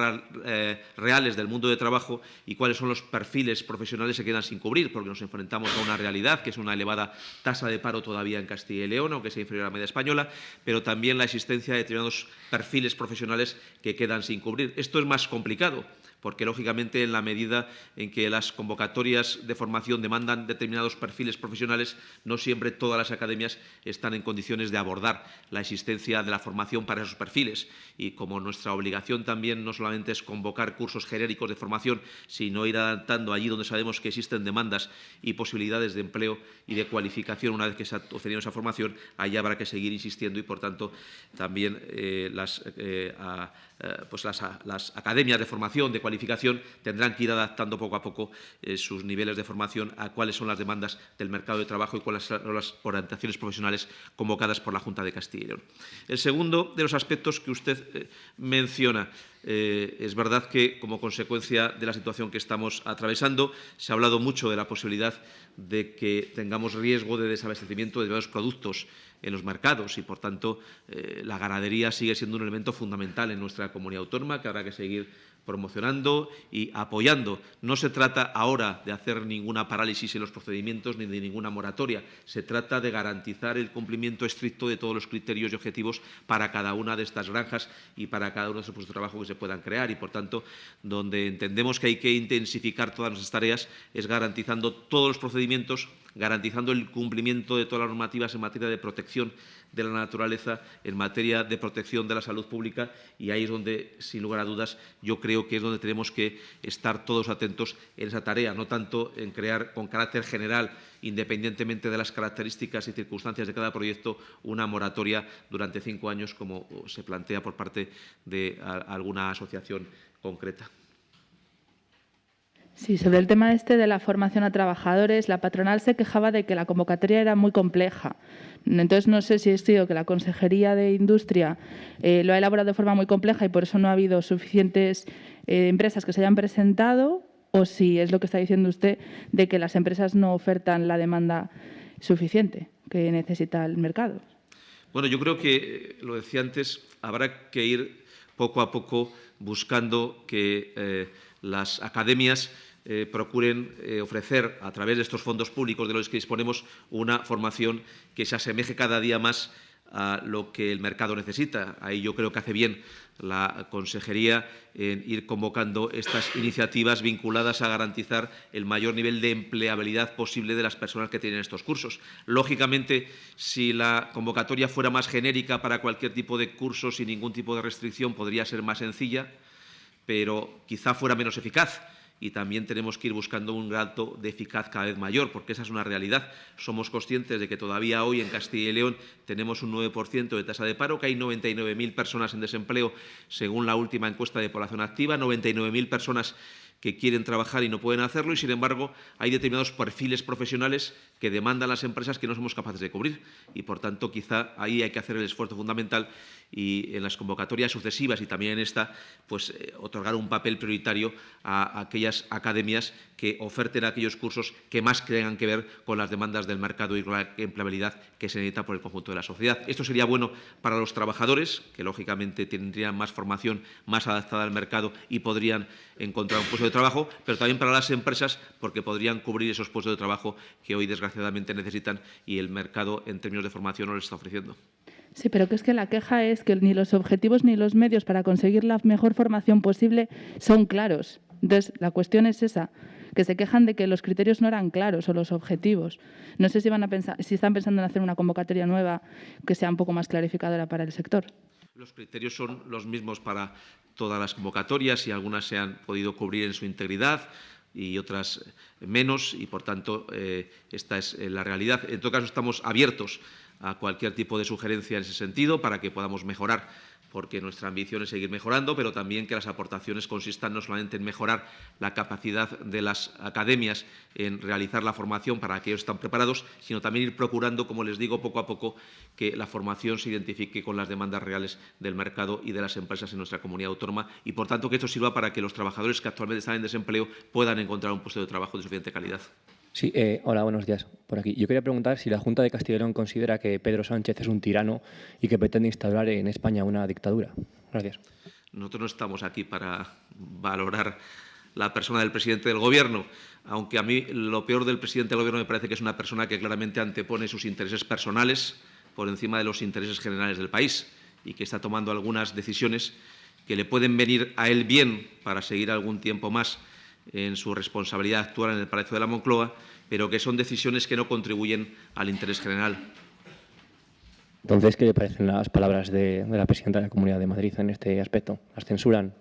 eh, reales del mundo de trabajo y cuáles son los perfiles profesionales que quedan sin cubrir, porque nos enfrentamos a una realidad que es una elevada tasa de paro todavía en Castilla y León, aunque sea inferior a la media española, pero también la existencia de determinados perfiles profesionales que quedan sin cubrir. Esto es más complicado porque lógicamente en la medida en que las convocatorias de formación demandan determinados perfiles profesionales, no siempre todas las academias están en condiciones de abordar la existencia de la formación para esos perfiles. Y como nuestra obligación también no solamente es convocar cursos genéricos de formación, sino ir adaptando allí donde sabemos que existen demandas y posibilidades de empleo y de cualificación una vez que se ha obtenido esa formación, ahí habrá que seguir insistiendo y, por tanto, también eh, las, eh, eh, pues las, academias de formación, de cualificación tendrán que ir adaptando poco a poco eh, sus niveles de formación a cuáles son las demandas del mercado de trabajo y cuáles son las orientaciones profesionales convocadas por la Junta de Castilla y León. El segundo de los aspectos que usted eh, menciona es verdad que, como consecuencia de la situación que estamos atravesando, se ha hablado mucho de la posibilidad de que tengamos riesgo de desabastecimiento de varios productos en los mercados y, por tanto, la ganadería sigue siendo un elemento fundamental en nuestra comunidad autónoma que habrá que seguir promocionando y apoyando. No se trata ahora de hacer ninguna parálisis en los procedimientos ni de ninguna moratoria. Se trata de garantizar el cumplimiento estricto de todos los criterios y objetivos para cada una de estas granjas y para cada uno de esos puestos de trabajo que se puedan crear. Y, por tanto, donde entendemos que hay que intensificar todas nuestras tareas es garantizando todos los procedimientos, garantizando el cumplimiento de todas las normativas en materia de protección de la naturaleza, en materia de protección de la salud pública y ahí es donde, sin lugar a dudas, yo creo que es donde tenemos que estar todos atentos en esa tarea, no tanto en crear con carácter general, independientemente de las características y circunstancias de cada proyecto, una moratoria durante cinco años como se plantea por parte de alguna asociación concreta. Sí, sobre el tema este de la formación a trabajadores, la patronal se quejaba de que la convocatoria era muy compleja. Entonces, no sé si es sido que la Consejería de Industria eh, lo ha elaborado de forma muy compleja y por eso no ha habido suficientes eh, empresas que se hayan presentado o si es lo que está diciendo usted de que las empresas no ofertan la demanda suficiente que necesita el mercado. Bueno, yo creo que, lo decía antes, habrá que ir poco a poco buscando que eh, las academias eh, procuren eh, ofrecer a través de estos fondos públicos de los que disponemos una formación que se asemeje cada día más a lo que el mercado necesita. Ahí yo creo que hace bien la Consejería en ir convocando estas iniciativas vinculadas a garantizar el mayor nivel de empleabilidad posible de las personas que tienen estos cursos. Lógicamente, si la convocatoria fuera más genérica para cualquier tipo de curso sin ningún tipo de restricción, podría ser más sencilla, pero quizá fuera menos eficaz y también tenemos que ir buscando un grado de eficaz cada vez mayor, porque esa es una realidad. Somos conscientes de que todavía hoy en Castilla y León tenemos un 9% de tasa de paro, que hay 99.000 personas en desempleo según la última encuesta de población activa, 99.000 personas que quieren trabajar y no pueden hacerlo y, sin embargo, hay determinados perfiles profesionales que demandan las empresas que no somos capaces de cubrir. Y, por tanto, quizá ahí hay que hacer el esfuerzo fundamental y en las convocatorias sucesivas y también en esta, pues eh, otorgar un papel prioritario a, aquellas academias que oferten aquellos cursos que más tengan que ver con las demandas del mercado y con la empleabilidad que se necesita por el conjunto de la sociedad. Esto sería bueno para los trabajadores, que lógicamente tendrían más formación más adaptada al mercado y podrían encontrar un puesto de trabajo, pero también para las empresas porque podrían cubrir esos puestos de trabajo que hoy desgraciadamente necesitan y el mercado en términos de formación no les está ofreciendo. Sí, pero que es que la queja es que ni los objetivos ni los medios para conseguir la mejor formación posible son claros. Entonces, la cuestión es esa, que se quejan de que los criterios no eran claros o los objetivos. No sé si, van a pensar, si están pensando en hacer una convocatoria nueva que sea un poco más clarificadora para el sector. Los criterios son los mismos para todas las convocatorias y algunas se han podido cubrir en su integridad y otras menos y, por tanto, eh, esta es eh, la realidad. En todo caso, estamos abiertos a cualquier tipo de sugerencia en ese sentido para que podamos mejorar porque nuestra ambición es seguir mejorando, pero también que las aportaciones consistan no solamente en mejorar la capacidad de las academias en realizar la formación para que ellos estén preparados, sino también ir procurando, como les digo, poco a poco que la formación se identifique con las demandas reales del mercado y de las empresas en nuestra comunidad autónoma y, por tanto, que esto sirva para que los trabajadores que actualmente están en desempleo puedan encontrar un puesto de trabajo de suficiente calidad. Sí, eh, hola, buenos días. Por aquí. Yo quería preguntar si la Junta de Castilla y León considera que Pedro Sánchez es un tirano y que pretende instaurar en España una dictadura. Gracias. Nosotros no estamos aquí para valorar la persona del presidente del Gobierno, aunque a mí lo peor del presidente del Gobierno me parece que es una persona que claramente antepone sus intereses personales por encima de los intereses generales del país y que está tomando algunas decisiones que le pueden venir a él bien para seguir algún tiempo más en su responsabilidad actual en el Palacio de la Moncloa, pero que son decisiones que no contribuyen al interés general. Entonces, ¿qué le parecen las palabras de, la presidenta de la Comunidad de Madrid en este aspecto? ¿Las censuran?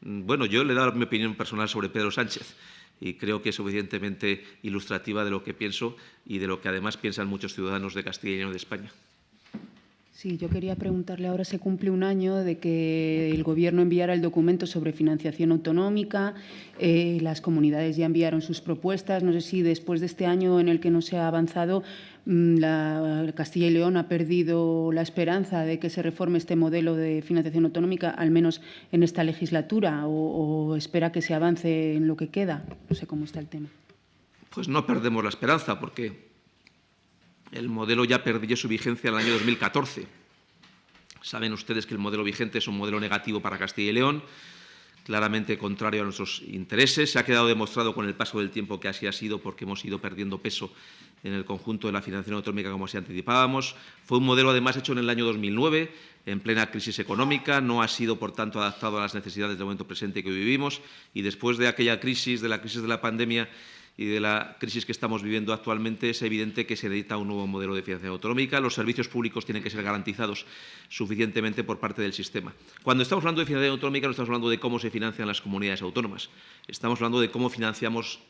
Mm, bueno, yo le he dado mi opinión personal sobre Pedro Sánchez y creo que es suficientemente ilustrativa de lo que pienso y de lo que además piensan muchos ciudadanos de Castilla y León de España. Sí, yo quería preguntarle, ahora se cumple un año de que el Gobierno enviara el documento sobre financiación autonómica, eh, las comunidades ya enviaron sus propuestas, no sé si después de este año en el que no se ha avanzado, mm, la, Castilla y León ha perdido la esperanza de que se reforme este modelo de financiación autonómica, al menos en esta legislatura, o, o espera que se avance en lo que queda. No sé cómo está el tema. Pues no perdemos la esperanza, porque el modelo ya perdió su vigencia en el año 2014. Saben ustedes que el modelo vigente es un modelo negativo para Castilla y León, claramente contrario a nuestros intereses. Se ha quedado demostrado con el paso del tiempo que así ha sido porque hemos ido perdiendo peso en el conjunto de la financiación autonómica como así anticipábamos. Fue un modelo además hecho en el año 2009, en plena crisis económica, no ha sido por tanto adaptado a las necesidades del momento presente que vivimos y después de aquella crisis, de la crisis de la pandemia, y de la crisis que estamos viviendo actualmente, es evidente que se necesita un nuevo modelo de financiación autonómica. Los servicios públicos tienen que ser garantizados suficientemente por parte del sistema. Cuando estamos hablando de financiación autonómica, no estamos hablando de cómo se financian las comunidades autónomas. Estamos hablando de cómo financiamos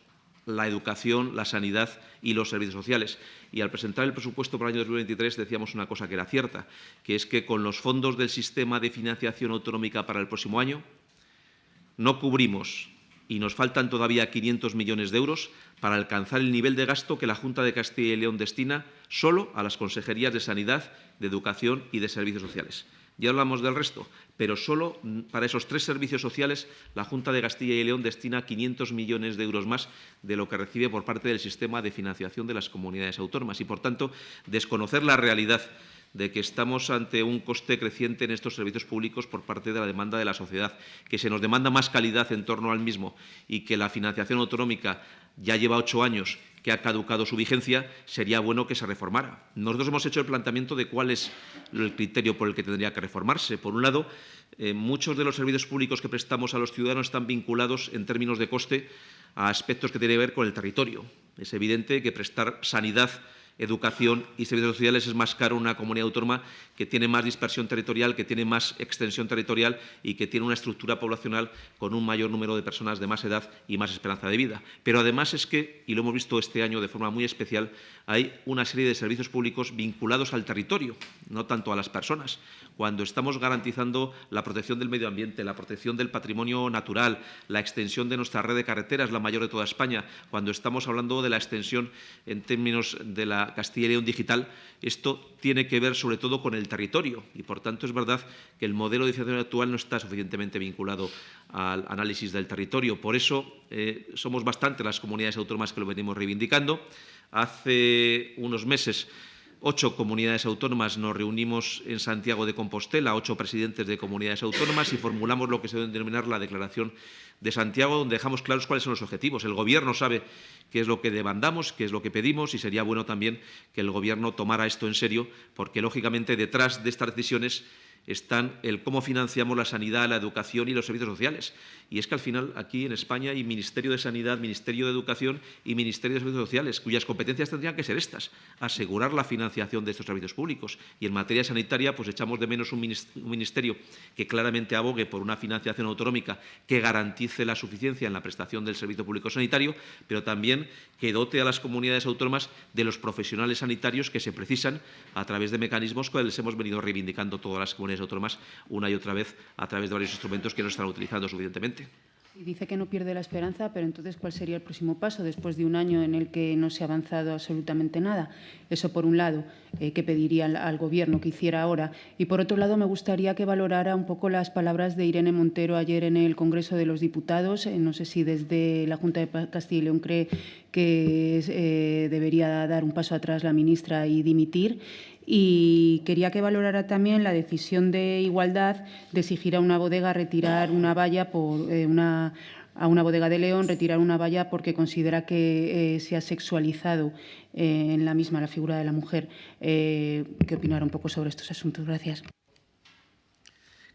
la educación, la sanidad y los servicios sociales. Y al presentar el presupuesto para el año 2023 decíamos una cosa que era cierta, que es que con los fondos del sistema de financiación autonómica para el próximo año no cubrimos y nos faltan todavía 500 millones de euros para alcanzar el nivel de gasto que la Junta de Castilla y León destina solo a las consejerías de Sanidad, de Educación y de Servicios Sociales. Ya hablamos del resto, pero solo para esos tres servicios sociales la Junta de Castilla y León destina 500 millones de euros más de lo que recibe por parte del sistema de financiación de las comunidades autónomas y, por tanto, desconocer la realidad de que estamos ante un coste creciente en estos servicios públicos por parte de la demanda de la sociedad, que se nos demanda más calidad en torno al mismo y que la financiación autonómica ya lleva ocho años que ha caducado su vigencia, sería bueno que se reformara. Nosotros hemos hecho el planteamiento de cuál es el criterio por el que tendría que reformarse. Por un lado, eh, muchos de los servicios públicos que prestamos a los ciudadanos están vinculados en términos de coste a aspectos que tienen que ver con el territorio. Es evidente que prestar sanidad educación y servicios sociales es más caro una comunidad autónoma que tiene más dispersión territorial, que tiene más extensión territorial y que tiene una estructura poblacional con un mayor número de personas de más edad y más esperanza de vida. Pero además es que, y lo hemos visto este año de forma muy especial, hay una serie de servicios públicos vinculados al territorio, no tanto a las personas. Cuando estamos garantizando la protección del medio ambiente, la protección del patrimonio natural, la extensión de nuestra red de carreteras, la mayor de toda España, cuando estamos hablando de la extensión en términos de la Castilla y León digital, esto tiene que ver sobre todo con el territorio y, por tanto, es verdad que el modelo de financiación actual no está suficientemente vinculado al análisis del territorio. Por eso eh, somos bastante las comunidades autónomas que lo venimos reivindicando. Hace unos meses ocho comunidades autónomas nos reunimos en Santiago de Compostela, ocho presidentes de comunidades autónomas, y formulamos lo que se debe denominar la Declaración de Santiago, donde dejamos claros cuáles son los objetivos. El Gobierno sabe qué es lo que demandamos, qué es lo que pedimos, y sería bueno también que el Gobierno tomara esto en serio, porque, lógicamente, detrás de estas decisiones están el cómo financiamos la sanidad, la educación y los servicios sociales. Y es que al final aquí en España hay Ministerio de Sanidad, Ministerio de Educación y Ministerio de Servicios Sociales, cuyas competencias tendrían que ser estas, asegurar la financiación de estos servicios públicos. Y en materia sanitaria, pues echamos de menos un ministerio que claramente abogue por una financiación autonómica que garantice la suficiencia en la prestación del servicio público sanitario, pero también que dote a las comunidades autónomas de los profesionales sanitarios que se precisan a través de mecanismos que les hemos venido reivindicando todas las comunidades autónomas una y otra vez a través de varios instrumentos que no están utilizando suficientemente. Dice que no pierde la esperanza, pero entonces, ¿cuál sería el próximo paso después de un año en el que no se ha avanzado absolutamente nada? Eso, por un lado, eh, que pediría al, Gobierno que hiciera ahora. Y, por otro lado, me gustaría que valorara un poco las palabras de Irene Montero ayer en el Congreso de los Diputados. Eh, no sé si desde la Junta de Castilla y León cree que eh, debería dar un paso atrás la ministra y dimitir. Y quería que valorara también la decisión de igualdad de exigir a una bodega retirar una valla por eh, una a una bodega de León retirar una valla porque considera que eh, se ha sexualizado eh, en la misma la figura de la mujer. ¿Qué opinar un poco sobre estos asuntos? Gracias.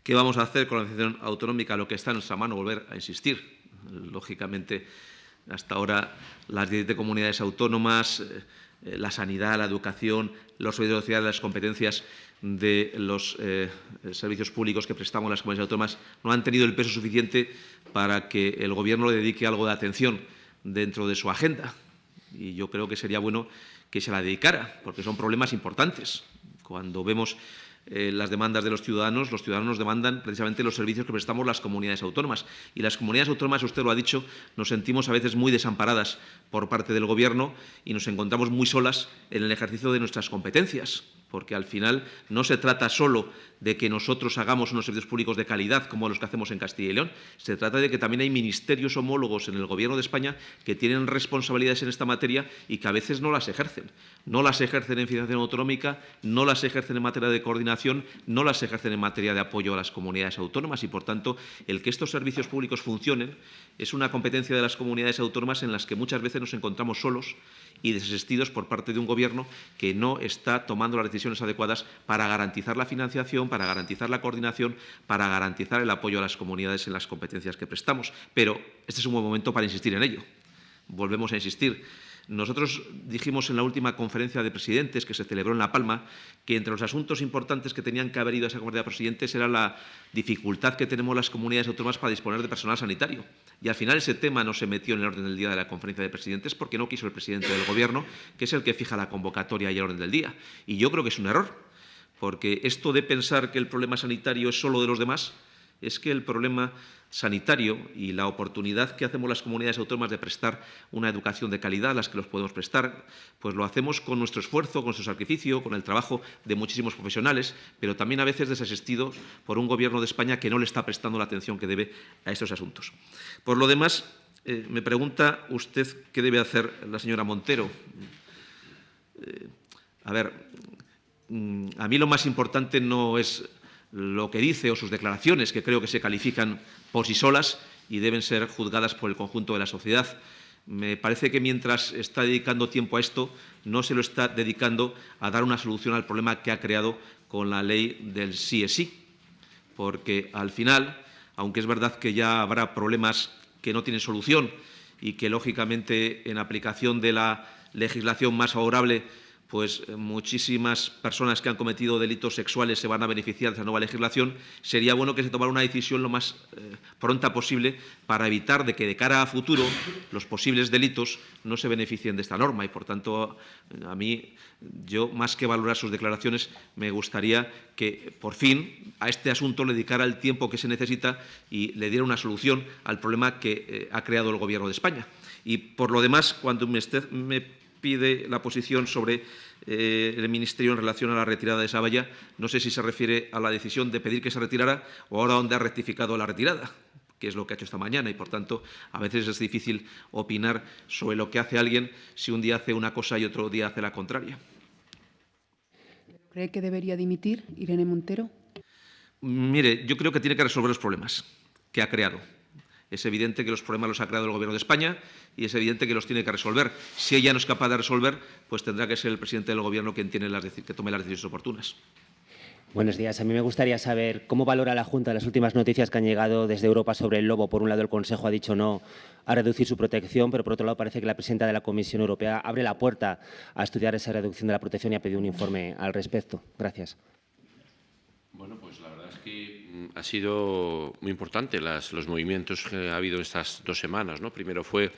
¿Qué vamos a hacer con la decisión autonómica? Lo que está en nuestra mano, volver a insistir. Lógicamente, hasta ahora las 17 comunidades autónomas eh, la sanidad, la educación, los servicios sociales, las competencias de los eh, servicios públicos que prestamos las comunidades autónomas no han tenido el peso suficiente para que el Gobierno le dedique algo de atención dentro de su agenda. Y yo creo que sería bueno que se la dedicara, porque son problemas importantes. Cuando vemos eh, las demandas de los ciudadanos, los ciudadanos demandan precisamente los servicios que prestamos las comunidades autónomas. Y las comunidades autónomas, usted lo ha dicho, nos sentimos a veces muy desamparadas por parte del Gobierno y nos encontramos muy solas en el ejercicio de nuestras competencias porque al final no se trata solo de que nosotros hagamos unos servicios públicos de calidad como los que hacemos en Castilla y León, se trata de que también hay ministerios homólogos en el Gobierno de España que tienen responsabilidades en esta materia y que a veces no las ejercen. No las ejercen en financiación autonómica, no las ejercen en materia de coordinación, no las ejercen en materia de apoyo a las comunidades autónomas y, por tanto, el que estos servicios públicos funcionen es una competencia de las comunidades autónomas en las que muchas veces nos encontramos solos y desasistidos por parte de un Gobierno que no está tomando las decisiones adecuadas para garantizar la financiación, para garantizar la coordinación, para garantizar el apoyo a las comunidades en las competencias que prestamos. Pero este es un buen momento para insistir en ello. Volvemos a insistir. Nosotros dijimos en la última conferencia de presidentes que se celebró en La Palma que entre los asuntos importantes que tenían que haber ido a esa conferencia de presidentes era la dificultad que tenemos las comunidades autónomas para disponer de personal sanitario. Y al final ese tema no se metió en el orden del día de la conferencia de presidentes porque no quiso el presidente del Gobierno, que es el que fija la convocatoria y el orden del día. Y yo creo que es un error, porque esto de pensar que el problema sanitario es solo de los demás, es que el problema sanitario y la oportunidad que hacemos las comunidades autónomas de prestar una educación de calidad, las que los podemos prestar, pues lo hacemos con nuestro esfuerzo, con nuestro sacrificio, con el trabajo de muchísimos profesionales, pero también a veces desasistidos por un Gobierno de España que no le está prestando la atención que debe a estos asuntos. Por lo demás, eh, me pregunta usted qué debe hacer la señora Montero. Eh, a ver, mm, a mí lo más importante no es lo que dice o sus declaraciones, que creo que se califican por sí solas y deben ser juzgadas por el conjunto de la sociedad. Me parece que mientras está dedicando tiempo a esto, no se lo está dedicando a dar una solución al problema que ha creado con la ley del sí es sí, porque al final, aunque es verdad que ya habrá problemas que no tienen solución y que, lógicamente, en aplicación de la legislación más favorable pues eh, muchísimas personas que han cometido delitos sexuales se van a beneficiar de esa nueva legislación, sería bueno que se tomara una decisión lo más eh, pronta posible para evitar de que de cara a futuro los posibles delitos no se beneficien de esta norma y, por tanto, a mí, yo, más que valorar sus declaraciones, me gustaría que, por fin, a este asunto le dedicara el tiempo que se necesita y le diera una solución al problema que eh, ha creado el Gobierno de España. Y, por lo demás, cuando me, me pide la posición sobre eh, el Ministerio en relación a la retirada de esa valla. No sé si se refiere a la decisión de pedir que se retirara o ahora donde ha rectificado la retirada que es lo que ha hecho esta mañana y, por tanto, a veces es difícil opinar sobre lo que hace alguien si un día hace una cosa y otro día hace la contraria. ¿Cree que debería dimitir Irene Montero? Mire, yo creo que tiene que resolver los problemas que ha creado. Es evidente que los problemas los ha creado el Gobierno de España y es evidente que los tiene que resolver. Si ella no es capaz de resolver, pues tendrá que ser el presidente del Gobierno quien tiene las, que tome las decisiones oportunas. Buenos días. A mí me gustaría saber cómo valora la Junta las últimas noticias que han llegado desde Europa sobre el lobo. Por un lado, el Consejo ha dicho no a reducir su protección, pero por otro lado parece que la presidenta de la Comisión Europea abre la puerta a estudiar esa reducción de la protección y ha pedido un informe al respecto. Gracias. Bueno, pues la verdad es que ha sido muy importante las, los movimientos que ha habido estas dos semanas. ¿no? Primero fue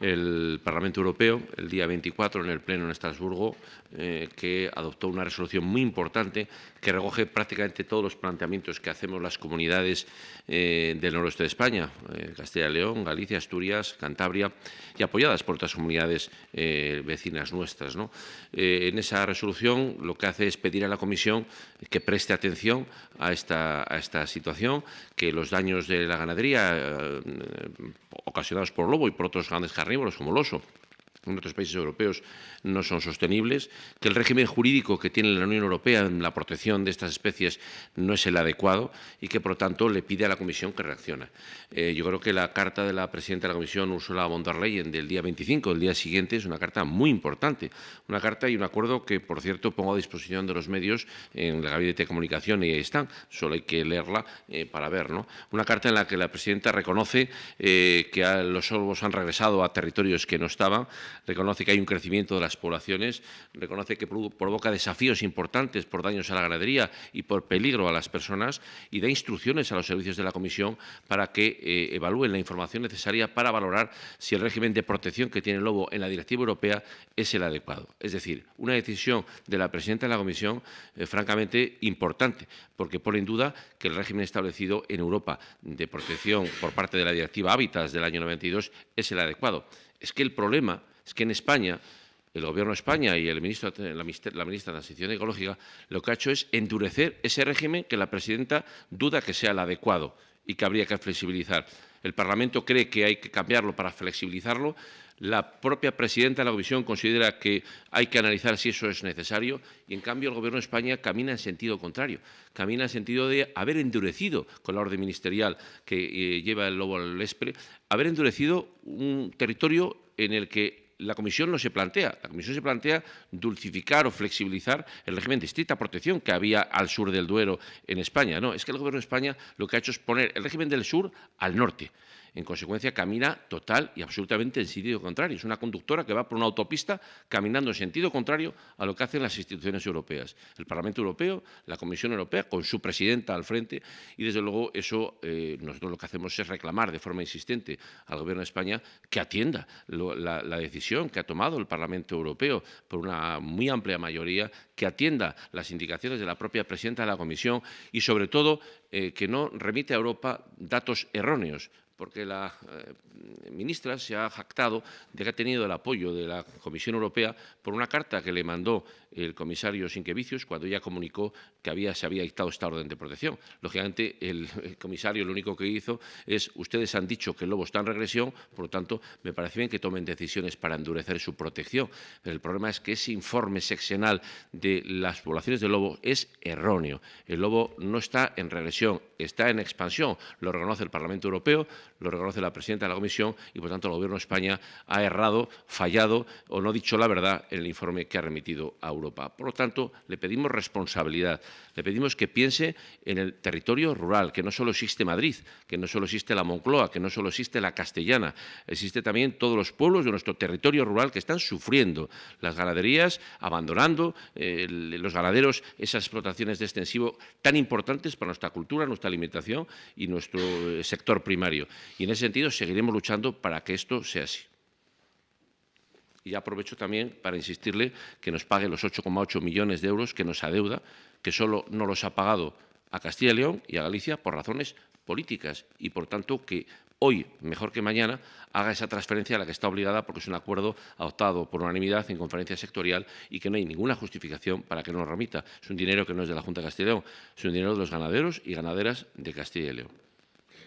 el Parlamento Europeo, el día 24 en el Pleno en Estrasburgo, eh, que adoptó una resolución muy importante que recoge prácticamente todos los planteamientos que hacemos las comunidades eh, del noroeste de España, eh, Castilla y León, Galicia, Asturias, Cantabria, y apoyadas por otras comunidades vecinas nuestras. en esa resolución lo que hace es pedir a la Comisión que preste atención a esta, a esta situación, que los daños de la ganadería ocasionados por lobo y por otros grandes carnívoros como el oso en otros países europeos no son sostenibles, que el régimen jurídico que tiene la Unión Europea en la protección de estas especies no es el adecuado y que, por lo tanto, le pide a la Comisión que reaccione. Eh, yo creo que la carta de la presidenta de la Comisión, Ursula von der Leyen, del día 25, del día siguiente, es una carta muy importante. Una carta y un acuerdo que, por cierto, pongo a disposición de los medios en el Gabinete de Comunicación y ahí están. Solo hay que leerla eh, para ver. ¿no? Una carta en la que la presidenta reconoce eh, que los sorbos han regresado a territorios que no estaban, reconoce que hay un crecimiento de las poblaciones, reconoce que provoca desafíos importantes por daños a la ganadería y por peligro a las personas y da instrucciones a los servicios de la Comisión para que eh, evalúen la información necesaria para valorar si el régimen de protección que tiene el lobo en la directiva europea es el adecuado. Es decir, una decisión de la presidenta de la Comisión eh, francamente importante, porque pone en duda que el régimen establecido en Europa de protección por parte de la directiva Hábitats del año 92 es el adecuado. Es que el problema es que en España el Gobierno de España y el ministro, la, ministra de Transición Ecológica lo que ha hecho es endurecer ese régimen que la presidenta duda que sea el adecuado y que habría que flexibilizar. El Parlamento cree que hay que cambiarlo para flexibilizarlo. La propia presidenta de la Comisión considera que hay que analizar si eso es necesario y, en cambio, el Gobierno de España camina en sentido contrario. Camina en sentido de haber endurecido con la orden ministerial que eh, lleva el lobo al Espre, haber endurecido un territorio en el que la Comisión no se plantea. La Comisión se plantea dulcificar o flexibilizar el régimen de estricta protección que había al sur del Duero en España. No, es que el Gobierno de España lo que ha hecho es poner el régimen del sur al norte. En consecuencia, camina total y absolutamente en sentido contrario. Es una conductora que va por una autopista caminando en sentido contrario a lo que hacen las instituciones europeas. El Parlamento Europeo, la Comisión Europea, con su presidenta al frente, y desde luego eso eh, nosotros lo que hacemos es reclamar de forma insistente al Gobierno de España que atienda la, decisión que ha tomado el Parlamento Europeo por una muy amplia mayoría, que atienda las indicaciones de la propia presidenta de la Comisión y, sobre todo, eh, que no remite a Europa datos erróneos porque la eh, ministra se ha jactado de que ha tenido el apoyo de la Comisión Europea por una carta que le mandó el comisario Sinquevicius cuando ya comunicó que se había dictado esta orden de protección. Lógicamente, el, comisario lo único que hizo es, ustedes han dicho que el lobo está en regresión, por lo tanto, me parece bien que tomen decisiones para endurecer su protección. Pero el problema es que ese informe seccional de las poblaciones de lobo es erróneo. El lobo no está en regresión, está en expansión. Lo reconoce el Parlamento Europeo, lo reconoce la presidenta de la Comisión y, por tanto, el Gobierno de España ha errado, fallado o no dicho la verdad en el informe que ha remitido a Europa. Por lo tanto, le pedimos responsabilidad, le pedimos que piense en el territorio rural, que no solo existe Madrid, que no solo existe la Moncloa, que no solo existe la Castellana, existe también todos los pueblos de nuestro territorio rural que están sufriendo las ganaderías, abandonando eh, los ganaderos esas explotaciones de extensivo tan importantes para nuestra cultura, nuestra alimentación y nuestro eh, sector primario. Y en ese sentido seguiremos luchando para que esto sea así. Y aprovecho también para insistirle que nos pague los 8,8 millones de euros que nos adeuda, que solo no los ha pagado a Castilla y León y a Galicia por razones políticas y, por tanto, que hoy, mejor que mañana, haga esa transferencia a la que está obligada porque es un acuerdo adoptado por unanimidad en conferencia sectorial y que no hay ninguna justificación para que no lo remita. Es un dinero que no es de la Junta de Castilla y León, es un dinero de los ganaderos y ganaderas de Castilla y León.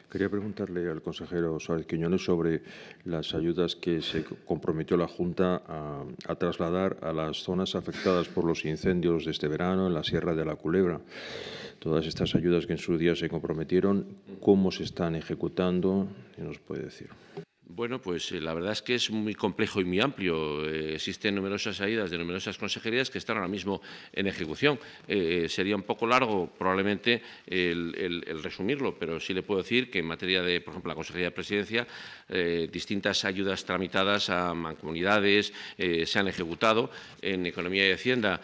Quería preguntarle al consejero Suárez Quiñones sobre las ayudas que se comprometió la Junta a, trasladar a las zonas afectadas por los incendios de este verano en la Sierra de la Culebra. Todas estas ayudas que en su día se comprometieron, ¿cómo se están ejecutando? ¿Qué nos puede decir? Bueno, pues eh, la verdad es que es muy complejo y muy amplio. Eh, existen numerosas ayudas de numerosas consejerías que están ahora mismo en ejecución. Eh, sería un poco largo probablemente el, resumirlo, pero sí le puedo decir que en materia de, por ejemplo, la Consejería de Presidencia, distintas ayudas tramitadas a mancomunidades se han ejecutado. En Economía y Hacienda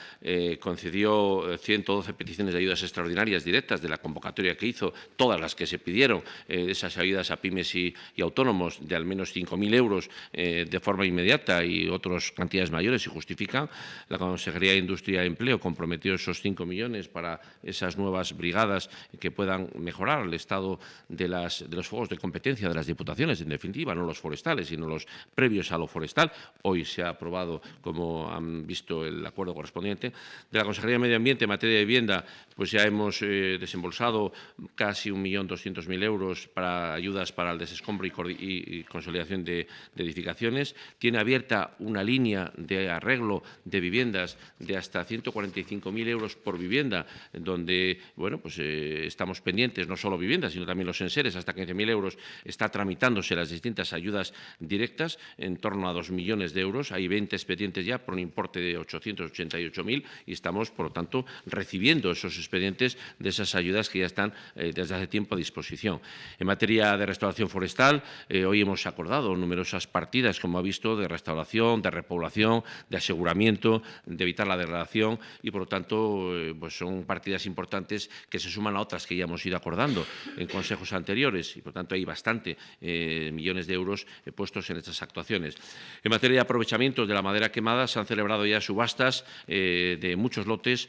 concedió 112 peticiones de ayudas extraordinarias directas de la convocatoria que hizo, todas las que se pidieron, de esas ayudas a pymes y autónomos de al menos menos 5.000 euros eh, de forma inmediata y otras cantidades mayores si justifican. La Consejería de Industria y Empleo comprometió esos 5 millones para esas nuevas brigadas que puedan mejorar el estado de, las, de los fuegos de competencia de las diputaciones, en definitiva, no los forestales, sino los previos a lo forestal. Hoy se ha aprobado, como han visto, el acuerdo correspondiente. De la Consejería de Medio Ambiente en materia de vivienda, pues ya hemos eh, desembolsado casi 1.200.000 euros para ayudas para el desescombro y, y, consolidación de, edificaciones. Tiene abierta una línea de arreglo de viviendas de hasta 145.000 euros por vivienda, donde bueno, pues, eh, estamos pendientes, no solo viviendas, sino también los enseres, hasta 15.000 euros. Está tramitándose las distintas ayudas directas, en torno a 2 millones de euros. Hay 20 expedientes ya por un importe de 888.000 y estamos, por lo tanto, recibiendo esos expedientes de esas ayudas que ya están eh, desde hace tiempo a disposición. En materia de restauración forestal, eh, hoy hemos acordado numerosas partidas, como ha visto, de restauración, de repoblación, de aseguramiento, de evitar la degradación y, por lo tanto, eh, pues son partidas importantes que se suman a otras que ya hemos ido acordando en consejos anteriores y, por tanto, hay bastante eh, millones de euros eh, puestos en estas actuaciones. En materia de aprovechamiento de la madera quemada, se han celebrado ya subastas eh, de muchos lotes,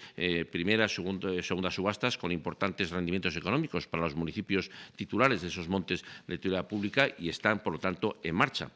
primeras, segunda, segundas subastas, con importantes rendimientos económicos para los municipios titulares de esos montes de utilidad pública y están, por lo tanto, en marcha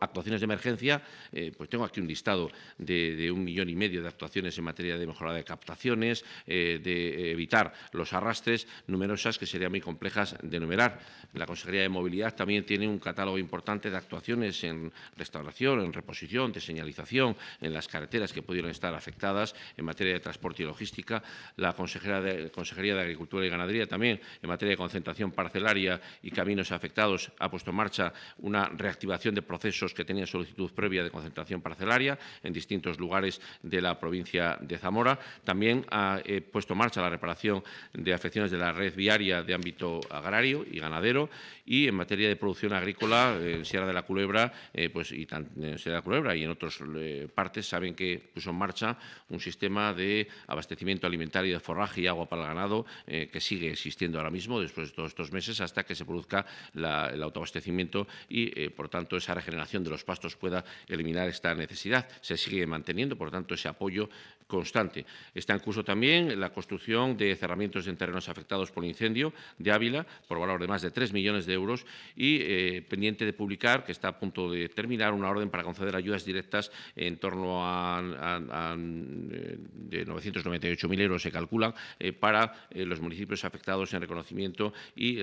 actuaciones de emergencia, eh, pues tengo aquí un listado de, un millón y medio de actuaciones en materia de mejora de captaciones, eh, de evitar los arrastres, numerosas que serían muy complejas de enumerar. La Consejería de Movilidad también tiene un catálogo importante de actuaciones en restauración, en reposición, de señalización, en las carreteras que pudieron estar afectadas, en materia de transporte y logística. La Consejería de Agricultura y Ganadería también, en materia de concentración parcelaria y caminos afectados, ha puesto en marcha una reactivación de procesos que tenían solicitud previa de concentración parcelaria en distintos lugares de la provincia de Zamora. También ha eh, puesto en marcha la reparación de afecciones de la red viaria de ámbito agrario y ganadero y en materia de producción agrícola en Sierra de la Culebra eh, pues, y en Sierra de la Culebra y en otras eh, partes saben que puso en marcha un sistema de abastecimiento alimentario de forraje y agua para el ganado eh, que sigue existiendo ahora mismo después de todos estos meses hasta que se produzca el autoabastecimiento y, eh, por tanto, esa regeneración de los pastos pueda eliminar esta necesidad. Se sigue manteniendo, por tanto, ese apoyo constante. Está en curso también la construcción de cerramientos en terrenos afectados por incendio de Ávila por valor de más de 3 millones de euros y eh, pendiente de publicar, que está a punto de terminar, una orden para conceder ayudas directas en torno a, a, a de 998.000 euros, se calculan, eh, para eh, los municipios afectados en reconocimiento y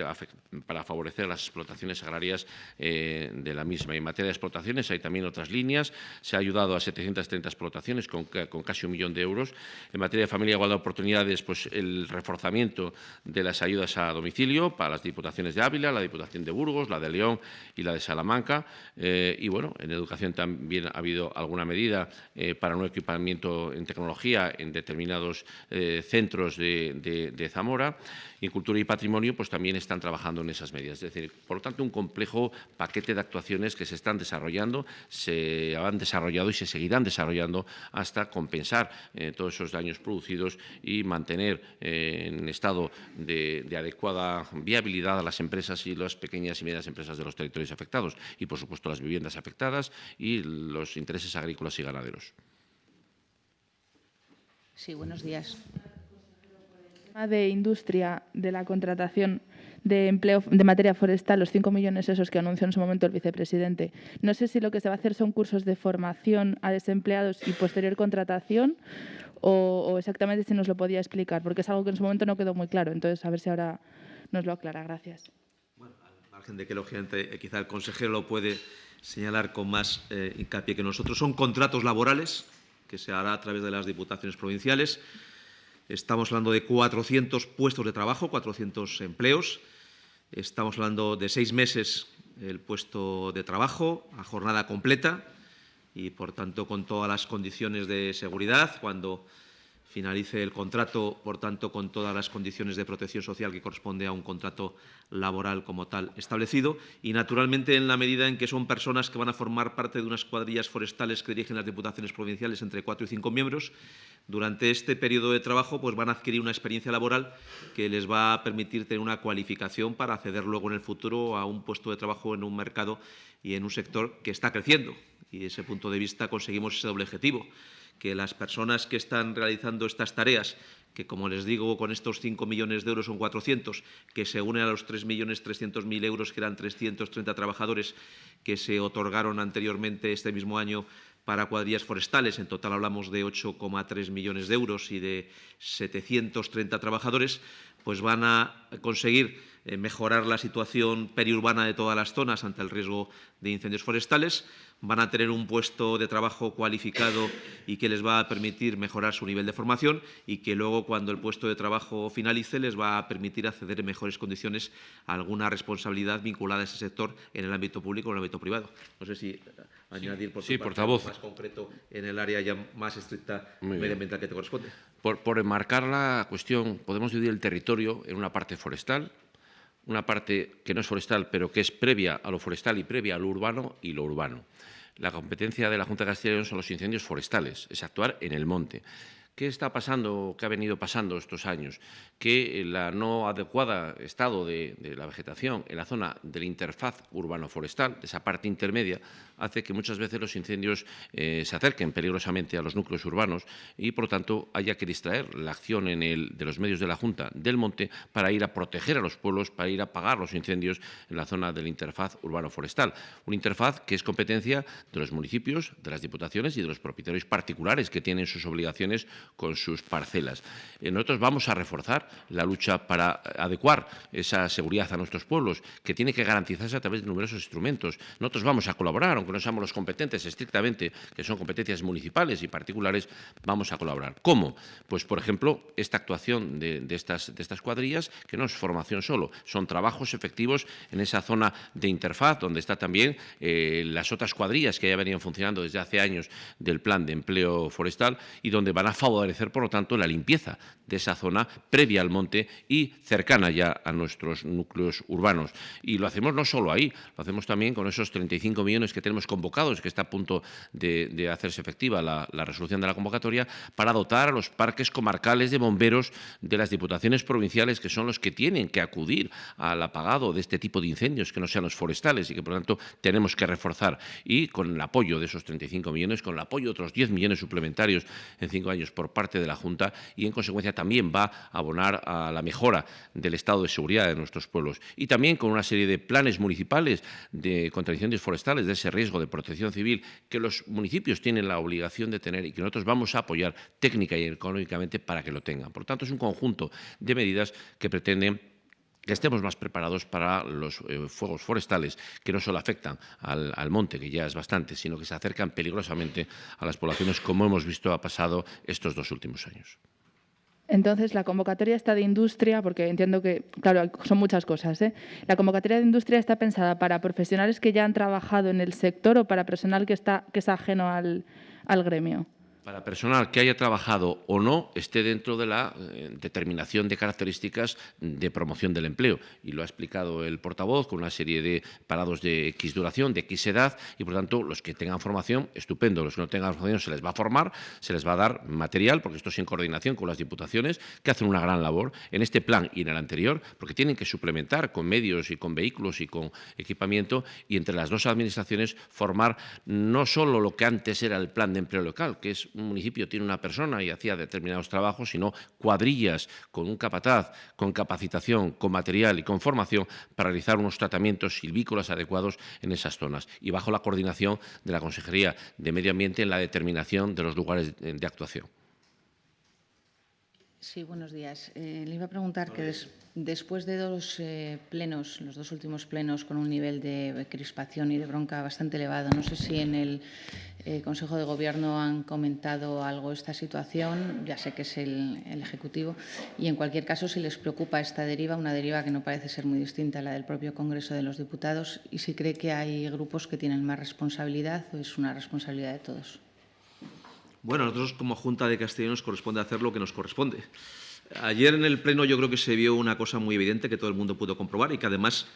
para favorecer las explotaciones agrarias eh, de la misma. En materia de hay también otras líneas. Se ha ayudado a 730 explotaciones con, casi un millón de euros. En materia de familia igualdad de oportunidades, pues el reforzamiento de las ayudas a domicilio para las diputaciones de Ávila, la Diputación de Burgos, la de León y la de Salamanca. Eh, y bueno, en educación también ha habido alguna medida eh, para un equipamiento en tecnología en determinados eh, centros de Zamora. Y en cultura y patrimonio, pues también están trabajando en esas medidas. Es decir, por lo tanto, un complejo paquete de actuaciones que se están desarrollando, se han desarrollado y se seguirán desarrollando hasta compensar eh, todos esos daños producidos y mantener eh, en estado de, de, adecuada viabilidad a las empresas y las pequeñas y medianas empresas de los territorios afectados y, por supuesto, las viviendas afectadas y los intereses agrícolas y ganaderos. Sí, buenos días de industria de la contratación de empleo de materia forestal, los 5 millones esos que anunció en su momento el vicepresidente. No sé si lo que se va a hacer son cursos de formación a desempleados y posterior contratación o, o exactamente si nos lo podía explicar, porque es algo que en su momento no quedó muy claro. Entonces, a ver si ahora nos lo aclara. Gracias. Bueno, margen de que, lógicamente, eh, quizá el consejero lo puede señalar con más eh, hincapié que nosotros, son contratos laborales que se hará a través de las diputaciones provinciales. Estamos hablando de 400 puestos de trabajo, 400 empleos. Estamos hablando de seis meses el puesto de trabajo a jornada completa y, por tanto, con todas las condiciones de seguridad. Cuando finalice el contrato, por tanto, con todas las condiciones de protección social que corresponde a un contrato laboral como tal establecido y, naturalmente, en la medida en que son personas que van a formar parte de unas cuadrillas forestales que dirigen las diputaciones provinciales entre cuatro y cinco miembros, durante este periodo de trabajo pues, van a adquirir una experiencia laboral que les va a permitir tener una cualificación para acceder luego en el futuro a un puesto de trabajo en un mercado y en un sector que está creciendo. Y desde ese punto de vista conseguimos ese doble objetivo que las personas que están realizando estas tareas, que como les digo, con estos 5 millones de euros son 400, que se unen a los 3.300.000 euros, que eran 330 trabajadores que se otorgaron anteriormente este mismo año para cuadrillas forestales. En total hablamos de 8,3 millones de euros y de 730 trabajadores, pues van a conseguir eh, mejorar la situación periurbana de todas las zonas ante el riesgo de incendios forestales van a tener un puesto de trabajo cualificado y que les va a permitir mejorar su nivel de formación y que luego, cuando el puesto de trabajo finalice, les va a permitir acceder en mejores condiciones a alguna responsabilidad vinculada a ese sector en el ámbito público o en el ámbito privado. No sé si añadir por sí, portavoz. más concreto en el área ya más estricta medioambiental que te corresponde. Por, por enmarcar la cuestión, podemos dividir el territorio en una parte forestal, una parte que no es forestal, pero que es previa a lo forestal y previa a lo urbano y lo urbano. La competencia de la Junta de Castilla y León son los incendios forestales, es actuar en el monte. ¿Qué está pasando, qué ha venido pasando estos años? Que el no adecuado estado de, la vegetación en la zona del interfaz urbano-forestal, de esa parte intermedia, hace que muchas veces los incendios eh, se acerquen peligrosamente a los núcleos urbanos y, por lo tanto, haya que distraer la acción de los medios de la Junta del Monte para ir a proteger a los pueblos, para ir a apagar los incendios en la zona del interfaz urbano-forestal. Un interfaz que es competencia de los municipios, de las diputaciones y de los propietarios particulares que tienen sus obligaciones con sus parcelas. Eh, nosotros vamos a reforzar la lucha para adecuar esa seguridad a nuestros pueblos, que tiene que garantizarse a través de numerosos instrumentos. Nosotros vamos a colaborar, aunque no seamos los competentes estrictamente, que son competencias municipales y particulares, vamos a colaborar. ¿Cómo? Pues, por ejemplo, esta actuación de, estas, cuadrillas, que no es formación solo, son trabajos efectivos en esa zona de interfaz, donde está también eh, las otras cuadrillas que ya venían funcionando desde hace años del plan de empleo forestal y donde van a favorecer favorecer, por lo tanto, la limpieza de esa zona previa al monte y cercana ya a nuestros núcleos urbanos. Y lo hacemos no solo ahí, lo hacemos también con esos 35 millones que tenemos convocados, que está a punto de, hacerse efectiva la, resolución de la convocatoria, para dotar a los parques comarcales de bomberos de las diputaciones provinciales, que son los que tienen que acudir al apagado de este tipo de incendios, que no sean los forestales y que, por lo tanto, tenemos que reforzar. Y con el apoyo de esos 35 millones, con el apoyo de otros 10 millones suplementarios en cinco años por parte de la Junta y, en consecuencia, también va a abonar a la mejora del estado de seguridad de nuestros pueblos. Y también con una serie de planes municipales de contra incendios forestales, de ese riesgo de protección civil que los municipios tienen la obligación de tener y que nosotros vamos a apoyar técnica y económicamente para que lo tengan. Por tanto, es un conjunto de medidas que pretenden que estemos más preparados para los eh, fuegos forestales que no solo afectan al, monte, que ya es bastante, sino que se acercan peligrosamente a las poblaciones, como hemos visto ha pasado estos dos últimos años. Entonces, la convocatoria está de industria, porque entiendo que, claro, son muchas cosas. ¿eh? La convocatoria de industria está pensada para profesionales que ya han trabajado en el sector o para personal que, está, que es ajeno al gremio para personal que haya trabajado o no esté dentro de la eh, determinación de características de promoción del empleo. Y lo ha explicado el portavoz con una serie de parados de X duración, de X edad, y por tanto los que tengan formación, estupendo. Los que no tengan formación se les va a formar, se les va a dar material, porque esto es en coordinación con las diputaciones, que hacen una gran labor en este plan y en el anterior, porque tienen que suplementar con medios y con vehículos y con equipamiento, y entre las dos administraciones formar no solo lo que antes era el plan de empleo local, que es un municipio tiene una persona y hacía determinados trabajos, sino cuadrillas con un capataz, con capacitación, con material y con formación para realizar unos tratamientos silvícolas adecuados en esas zonas y bajo la coordinación de la Consejería de Medio Ambiente en la determinación de los lugares de actuación. Sí, buenos días. Eh, le iba a preguntar que des, después de dos eh, plenos, los dos últimos plenos, con un nivel de crispación y de bronca bastante elevado, no sé si en el eh, Consejo de Gobierno han comentado algo esta situación, ya sé que es el, el, Ejecutivo, y en cualquier caso si les preocupa esta deriva, una deriva que no parece ser muy distinta a la del propio Congreso de los Diputados, y si cree que hay grupos que tienen más responsabilidad o es una responsabilidad de todos. Bueno, nosotros como Junta de Castilla nos corresponde hacer lo que nos corresponde. Ayer en el Pleno yo creo que se vio una cosa muy evidente que todo el mundo pudo comprobar y que además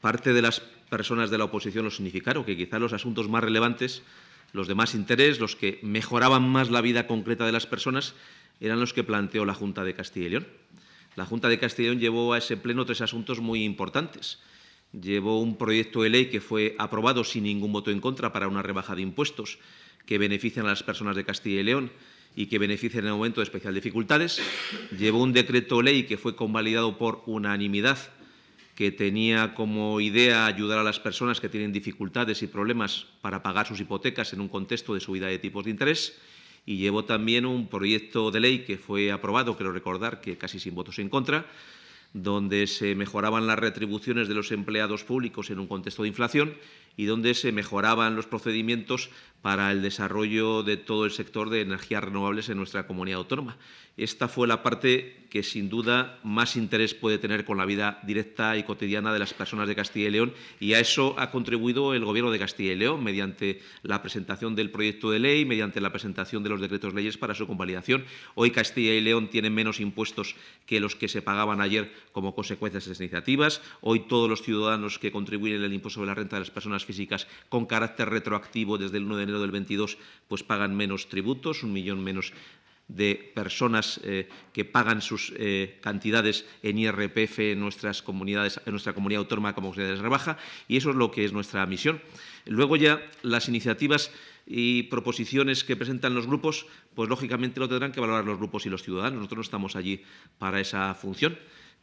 parte de las personas de la oposición lo significaron, que quizá los asuntos más relevantes, los de más interés, los que mejoraban más la vida concreta de las personas, eran los que planteó la Junta de Castilla y León. La Junta de Castilla y León llevó a ese Pleno tres asuntos muy importantes. Llevó un proyecto de ley que fue aprobado sin ningún voto en contra para una rebaja de impuestos que benefician a las personas de Castilla y León y que benefician en el momento de especial dificultades. Llevó un decreto ley que fue convalidado por unanimidad que tenía como idea ayudar a las personas que tienen dificultades y problemas para pagar sus hipotecas en un contexto de subida de tipos de interés. Y llevó también un proyecto de ley que fue aprobado, quiero recordar que casi sin votos en contra, donde se mejoraban las retribuciones de los empleados públicos en un contexto de inflación y donde se mejoraban los procedimientos para el desarrollo de todo el sector de energías renovables en nuestra comunidad autónoma. Esta fue la parte que, sin duda, más interés puede tener con la vida directa y cotidiana de las personas de Castilla y León, y a eso ha contribuido el Gobierno de Castilla y León mediante la presentación del proyecto de ley, mediante la presentación de los decretos leyes para su convalidación. Hoy Castilla y León tiene menos impuestos que los que se pagaban ayer como consecuencia de esas iniciativas. Hoy todos los ciudadanos que contribuyen en el impuesto sobre la renta de las personas con carácter retroactivo desde el 1 de enero del 22 pues pagan menos tributos, un millón menos de personas eh, que pagan sus eh, cantidades en IRPF en nuestras comunidades, en nuestra comunidad autónoma como comunidad de rebaja, y eso es lo que es nuestra misión. Luego ya las iniciativas y proposiciones que presentan los grupos, pues lógicamente lo tendrán que valorar los grupos y los ciudadanos. Nosotros no estamos allí para esa función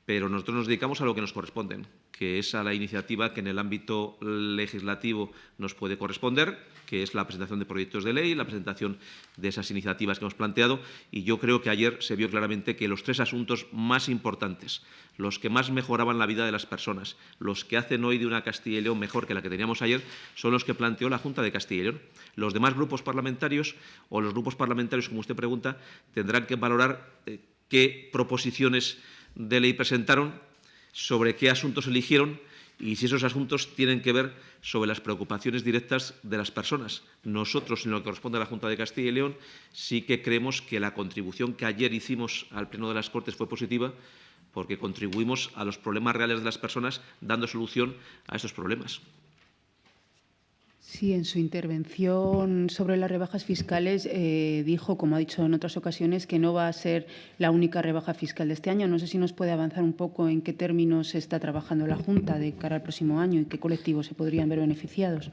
pero nosotros nos dedicamos a lo que nos corresponde, que es a la iniciativa que en el ámbito legislativo nos puede corresponder, que es la presentación de proyectos de ley, la presentación de esas iniciativas que hemos planteado, y yo creo que ayer se vio claramente que los tres asuntos más importantes, los que más mejoraban la vida de las personas, los que hacen hoy de una Castilla y León mejor que la que teníamos ayer, son los que planteó la Junta de Castilla y León. Los demás grupos parlamentarios, o los grupos parlamentarios, como usted pregunta, tendrán que valorar eh, qué proposiciones de ley presentaron, sobre qué asuntos eligieron y si esos asuntos tienen que ver sobre las preocupaciones directas de las personas. Nosotros, en lo que corresponde a la Junta de Castilla y León, sí que creemos que la contribución que ayer hicimos al Pleno de las Cortes fue positiva porque contribuimos a los problemas reales de las personas dando solución a estos problemas. Sí, en su intervención sobre las rebajas fiscales eh, dijo, como ha dicho en otras ocasiones, que no va a ser la única rebaja fiscal de este año. No sé si nos puede avanzar un poco en qué términos se está trabajando la Junta de cara al próximo año y qué colectivos se podrían ver beneficiados.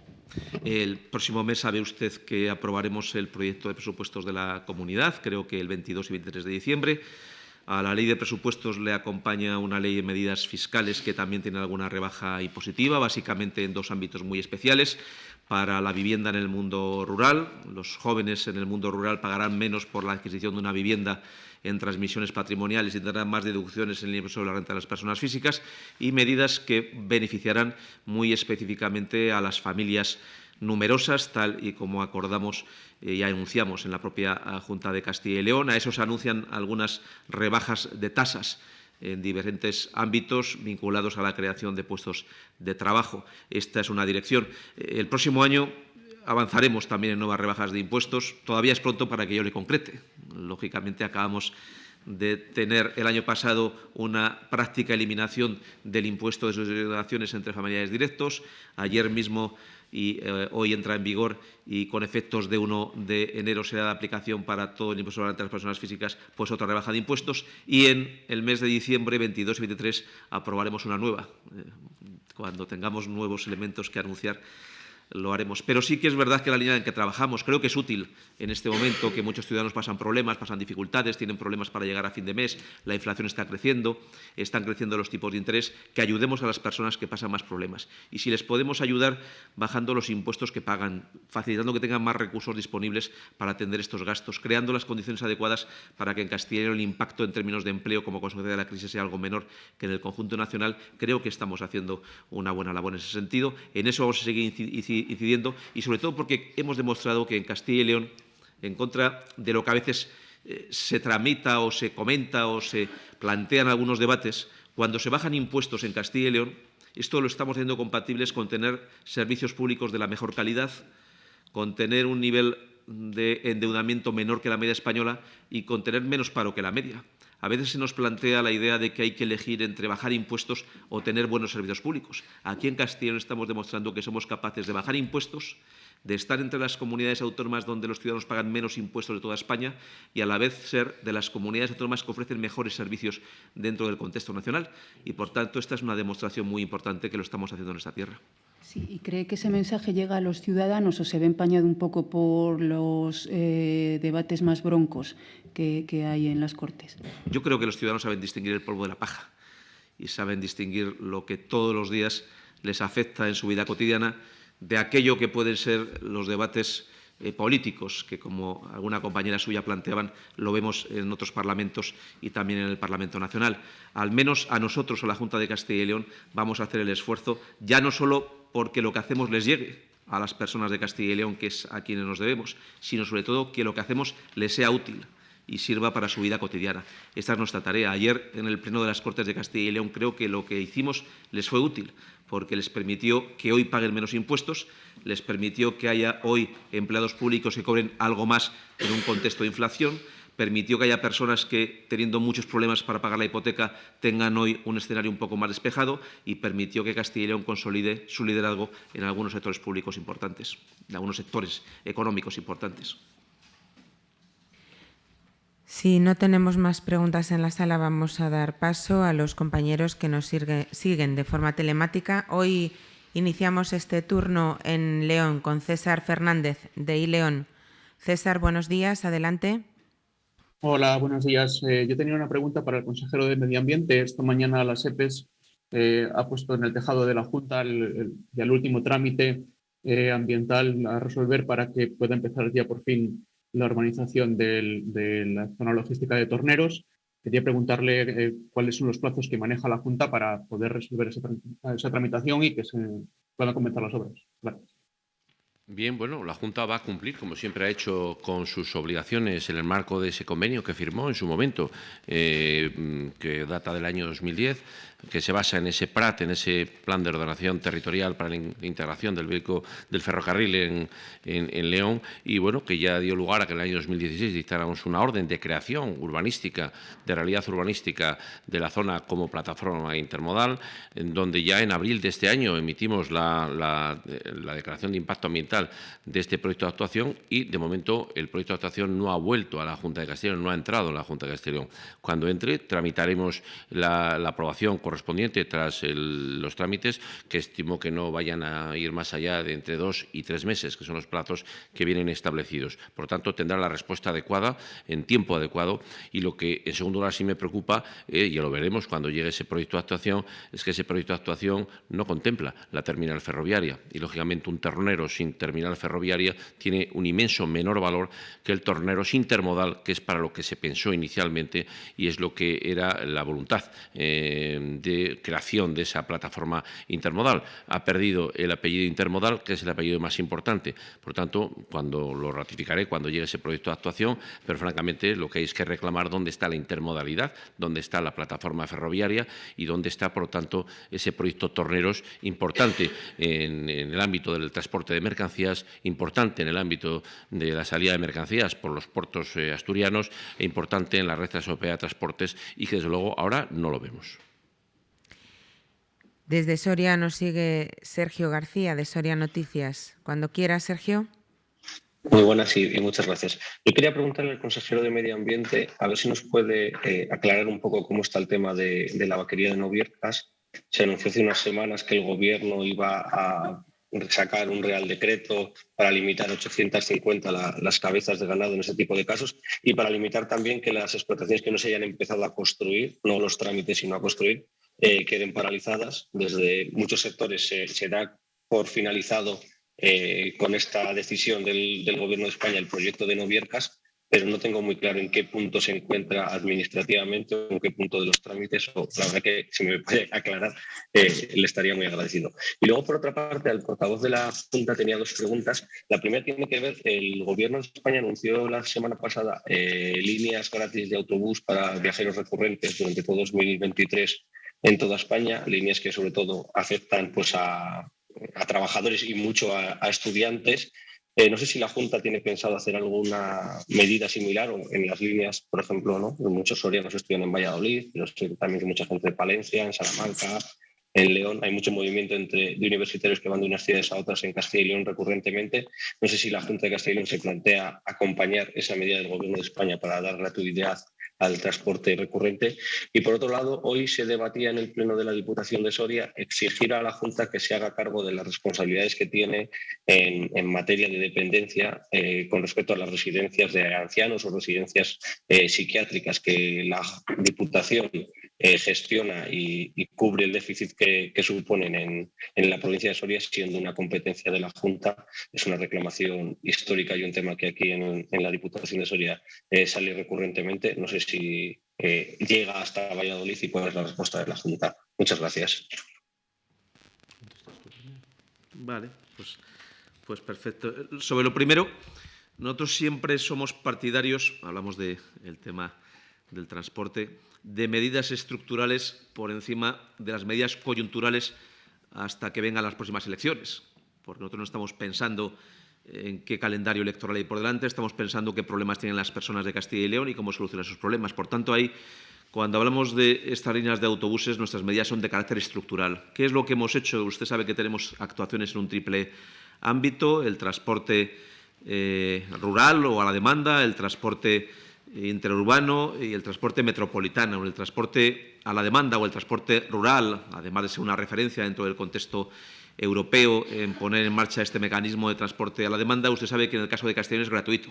El próximo mes sabe usted que aprobaremos el proyecto de presupuestos de la comunidad, creo que el 22 y 23 de diciembre. A la ley de presupuestos le acompaña una ley de medidas fiscales que también tiene alguna rebaja impositiva, básicamente en dos ámbitos muy especiales para la vivienda en el mundo rural. Los jóvenes en el mundo rural pagarán menos por la adquisición de una vivienda en transmisiones patrimoniales y tendrán más deducciones en el impuesto sobre la renta de las personas físicas y medidas que beneficiarán muy específicamente a las familias numerosas, tal y como acordamos y anunciamos en la propia ah, Junta de Castilla y León. A eso se anuncian algunas rebajas de tasas en diferentes ámbitos vinculados a la creación de puestos de trabajo. Esta es una dirección. El próximo año avanzaremos también en nuevas rebajas de impuestos. Todavía es pronto para que yo le concrete. Lógicamente, acabamos de tener el año pasado una práctica eliminación del impuesto de sucesiones entre familiares directos. Ayer mismo y eh, hoy entra en vigor y con efectos de 1 de enero será de aplicación para todo el impuesto sobre las personas físicas, pues otra rebaja de impuestos. Y en el mes de diciembre 22 y 23 aprobaremos una nueva. Eh, cuando tengamos nuevos elementos que anunciar, lo haremos. Pero sí que es verdad que la línea en que trabajamos creo que es útil en este momento, que muchos ciudadanos pasan problemas, pasan dificultades, tienen problemas para llegar a fin de mes, la inflación está creciendo, están creciendo los tipos de interés, que ayudemos a las personas que pasan más problemas. Y si les podemos ayudar bajando los impuestos que pagan, facilitando que tengan más recursos disponibles para atender estos gastos, creando las condiciones adecuadas para que en Castilla el impacto en términos de empleo como consecuencia de la crisis sea algo menor que en el conjunto nacional, creo que estamos haciendo una buena labor en ese sentido. En eso vamos a seguir incidiendo y sobre todo porque hemos demostrado que en Castilla y León, en contra de lo que a veces eh, se tramita o se comenta o se plantean algunos debates, cuando se bajan impuestos en Castilla y León, esto lo estamos haciendo compatibles con tener servicios públicos de la mejor calidad, con tener un nivel de endeudamiento menor que la media española y con tener menos paro que la media. A veces se nos plantea la idea de que hay que elegir entre bajar impuestos o tener buenos servicios públicos. Aquí en Castilla estamos demostrando que somos capaces de bajar impuestos, de estar entre las comunidades autónomas donde los ciudadanos pagan menos impuestos de toda España y a la vez ser de las comunidades autónomas que ofrecen mejores servicios dentro del contexto nacional. Y, por tanto, esta es una demostración muy importante que lo estamos haciendo en esta tierra. ¿Y cree que ese mensaje llega a los ciudadanos o se ve empañado un poco por los eh, debates más broncos que, que hay en las Cortes? Yo creo que los ciudadanos saben distinguir el polvo de la paja y saben distinguir lo que todos los días les afecta en su vida cotidiana de aquello que pueden ser los debates eh, políticos, que como alguna compañera suya planteaban, lo vemos en otros parlamentos y también en el Parlamento Nacional. Al menos a nosotros, a la Junta de Castilla y León, vamos a hacer el esfuerzo, ya no solo porque lo que hacemos les llegue a las personas de Castilla y León, que es a quienes nos debemos, sino sobre todo que lo que hacemos les sea útil y sirva para su vida cotidiana. Esta es nuestra tarea. Ayer, en el Pleno de las Cortes de Castilla y León, creo que lo que hicimos les fue útil, porque les permitió que hoy paguen menos impuestos, les permitió que haya hoy empleados públicos que cobren algo más en un contexto de inflación, permitió que haya personas que, teniendo muchos problemas para pagar la hipoteca, tengan hoy un escenario un poco más despejado y permitió que Castilla y León consolide su liderazgo en algunos sectores públicos importantes, en algunos sectores económicos importantes. Si no tenemos más preguntas en la sala, vamos a dar paso a los compañeros que nos siguen de forma telemática. Hoy iniciamos este turno en León con César Fernández de iLeón. César, buenos días, adelante. Hola, buenos días. Eh, yo tenía una pregunta para el consejero de Medio Ambiente. Esta mañana la SEPES eh, ha puesto en el tejado de la Junta el, el, último trámite eh, ambiental a resolver para que pueda empezar ya por fin la urbanización de la zona logística de Torneros. Quería preguntarle cuáles son los plazos que maneja la Junta para poder resolver esa, esa tramitación y que se puedan comenzar las obras. Gracias. Bien, bueno, la Junta va a cumplir, como siempre ha hecho, con sus obligaciones en el marco de ese convenio que firmó en su momento, eh, que data del año 2010, que se basa en ese PRAT, en ese Plan de Ordenación Territorial para la Integración del vehículo del ferrocarril en, en, León, y bueno, que ya dio lugar a que en el año 2016 dictáramos una orden de creación urbanística, de realidad urbanística de la zona como plataforma intermodal, en donde ya en abril de este año emitimos la, la, la declaración de impacto ambiental de este proyecto de actuación y, de momento, el proyecto de actuación no ha vuelto a la Junta de Castellón, no ha entrado en la Junta de Castellón. Cuando entre, tramitaremos la, la aprobación correspondiente tras los trámites, que estimo que no vayan a ir más allá de entre dos y tres meses, que son los plazos que vienen establecidos. Por tanto, tendrá la respuesta adecuada, en tiempo adecuado, y lo que en segundo lugar sí me preocupa, eh, ya lo veremos cuando llegue ese proyecto de actuación, es que ese proyecto de actuación no contempla la terminal ferroviaria y, lógicamente, un ternero sin terminal ferroviaria tiene un inmenso menor valor que el tornero intermodal, que es para lo que se pensó inicialmente y es lo que era la voluntad eh, de creación de esa plataforma intermodal. Ha perdido el apellido intermodal, que es el apellido más importante. Por tanto, cuando lo ratificaré, cuando llegue ese proyecto de actuación, pero francamente lo que hay es que reclamar dónde está la intermodalidad, dónde está la plataforma ferroviaria y dónde está, por lo tanto, ese proyecto Torneros importante en, el ámbito del transporte de mercancías, importante en el ámbito de la salida de mercancías por los puertos eh, asturianos e importante en la red transeuropea de transportes y que, desde luego, ahora no lo vemos. Desde Soria nos sigue Sergio García de Soria Noticias. Cuando quiera, Sergio. Muy buenas y, muchas gracias. Yo quería preguntarle al consejero de Medio Ambiente a ver si nos puede eh, aclarar un poco cómo está el tema de, la vaquería de Noviercas. Se anunció hace unas semanas que el Gobierno iba a sacar un real decreto para limitar 850 las cabezas de ganado en ese tipo de casos y para limitar también que las explotaciones que no se hayan empezado a construir, no los trámites, sino a construir, eh, queden paralizadas. Desde muchos sectores se, da por finalizado eh, con esta decisión del, del, Gobierno de España el proyecto de Noviercas pero no tengo muy claro en qué punto se encuentra administrativamente o en qué punto de los trámites, o la verdad que si me puede aclarar, eh, le estaría muy agradecido. Y luego, por otra parte, al portavoz de la Junta tenía dos preguntas. La primera tiene que ver, el Gobierno de España anunció la semana pasada eh, líneas gratis de autobús para viajeros recurrentes durante todo 2023 en toda España, líneas que sobre todo afectan pues, a, trabajadores y mucho a estudiantes eh, no sé si la Junta tiene pensado hacer alguna medida similar o en las líneas, por ejemplo, ¿no? muchos sorianos estudian en Valladolid, pero también que mucha gente de Palencia, en Salamanca, en León. Hay mucho movimiento entre, de universitarios que van de unas ciudades a otras en Castilla y León recurrentemente. No sé si la Junta de Castilla y León se plantea acompañar esa medida del Gobierno de España para dar gratuidad al transporte recurrente. Y por otro lado, hoy se debatía en el Pleno de la Diputación de Soria exigir a la Junta que se haga cargo de las responsabilidades que tiene en, materia de dependencia eh, con respecto a las residencias de ancianos o residencias eh, psiquiátricas que la Diputación eh, gestiona y, cubre el déficit que, suponen en, la provincia de Soria, siendo una competencia de la Junta. Es una reclamación histórica y un tema que aquí en, la Diputación de Soria sale recurrentemente. No sé si llega hasta Valladolid y cuál es la respuesta de la Junta. Muchas gracias. Vale, pues, pues perfecto. Sobre lo primero, nosotros siempre somos partidarios, hablamos del tema del transporte, de medidas estructurales por encima de las medidas coyunturales hasta que vengan las próximas elecciones. Porque nosotros no estamos pensando en qué calendario electoral hay por delante, estamos pensando qué problemas tienen las personas de Castilla y León y cómo solucionar sus problemas. Por tanto, ahí, cuando hablamos de estas líneas de autobuses, nuestras medidas son de carácter estructural. ¿Qué es lo que hemos hecho? Usted sabe que tenemos actuaciones en un triple ámbito, el transporte eh, rural o a la demanda, el transporte interurbano y el transporte metropolitano. El transporte a la demanda o el transporte rural, además de ser una referencia dentro del contexto europeo en poner en marcha este mecanismo de transporte a la demanda, usted sabe que en el caso de Castellón es gratuito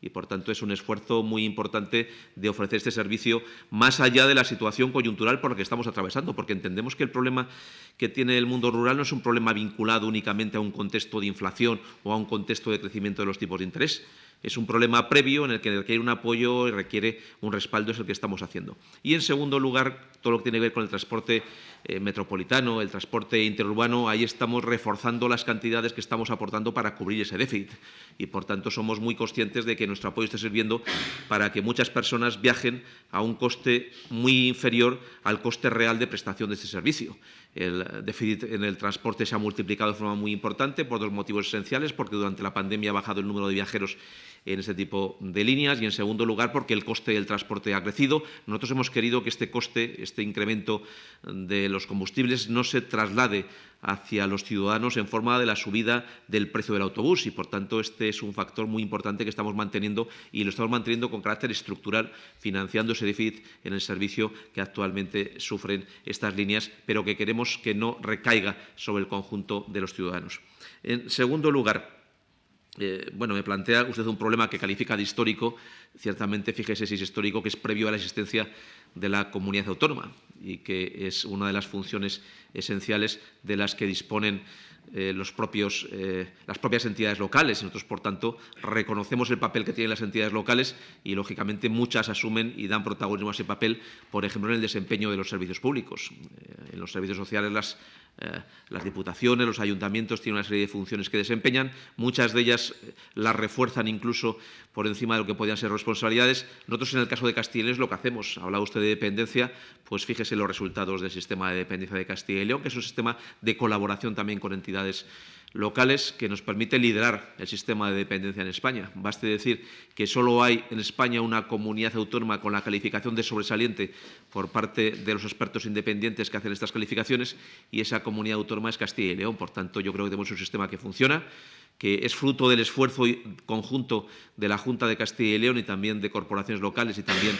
y, por tanto, es un esfuerzo muy importante de ofrecer este servicio más allá de la situación coyuntural por la que estamos atravesando, porque entendemos que el problema que tiene el mundo rural no es un problema vinculado únicamente a un contexto de inflación o a un contexto de crecimiento de los tipos de interés, es un problema previo en el que requiere un apoyo y requiere un respaldo, es el que estamos haciendo. Y, en segundo lugar, todo lo que tiene que ver con el transporte eh, metropolitano, el transporte interurbano, ahí estamos reforzando las cantidades que estamos aportando para cubrir ese déficit. Y, por tanto, somos muy conscientes de que nuestro apoyo esté sirviendo para que muchas personas viajen a un coste muy inferior al coste real de prestación de este servicio. El déficit en el transporte se ha multiplicado de forma muy importante por dos motivos esenciales, porque durante la pandemia ha bajado el número de viajeros en ese tipo de líneas y, en segundo lugar, porque el coste del transporte ha crecido. Nosotros hemos querido que este coste, este incremento de los combustibles no se traslade hacia los ciudadanos en forma de la subida del precio del autobús y, por tanto, este es un factor muy importante que estamos manteniendo y lo estamos manteniendo con carácter estructural, financiando ese déficit en el servicio que actualmente sufren estas líneas, pero que queremos que no recaiga sobre el conjunto de los ciudadanos. En segundo lugar, eh, bueno, me plantea usted un problema que califica de histórico. Ciertamente, fíjese si es histórico, que es previo a la existencia de la comunidad autónoma y que es una de las funciones esenciales de las que disponen eh, eh, las propias entidades locales. Nosotros, por tanto, reconocemos el papel que tienen las entidades locales y, lógicamente, muchas asumen y dan protagonismo a ese papel, por ejemplo, en el desempeño de los servicios públicos. en los servicios sociales, las eh, las diputaciones, los ayuntamientos tienen una serie de funciones que desempeñan, muchas de ellas eh, las refuerzan incluso por encima de lo que podían ser responsabilidades. Nosotros, en el caso de Castilla y León, es lo que hacemos. Hablaba usted de dependencia, pues fíjese los resultados del sistema de dependencia de Castilla y León, que es un sistema de colaboración también con entidades locales que nos permite liderar el sistema de dependencia en España. Baste decir que solo hay en España una comunidad autónoma con la calificación de sobresaliente por parte de los expertos independientes que hacen estas calificaciones y esa comunidad autónoma es Castilla y León. Por tanto, yo creo que tenemos un sistema que funciona, que es fruto del esfuerzo conjunto de la Junta de Castilla y León y también de corporaciones locales y también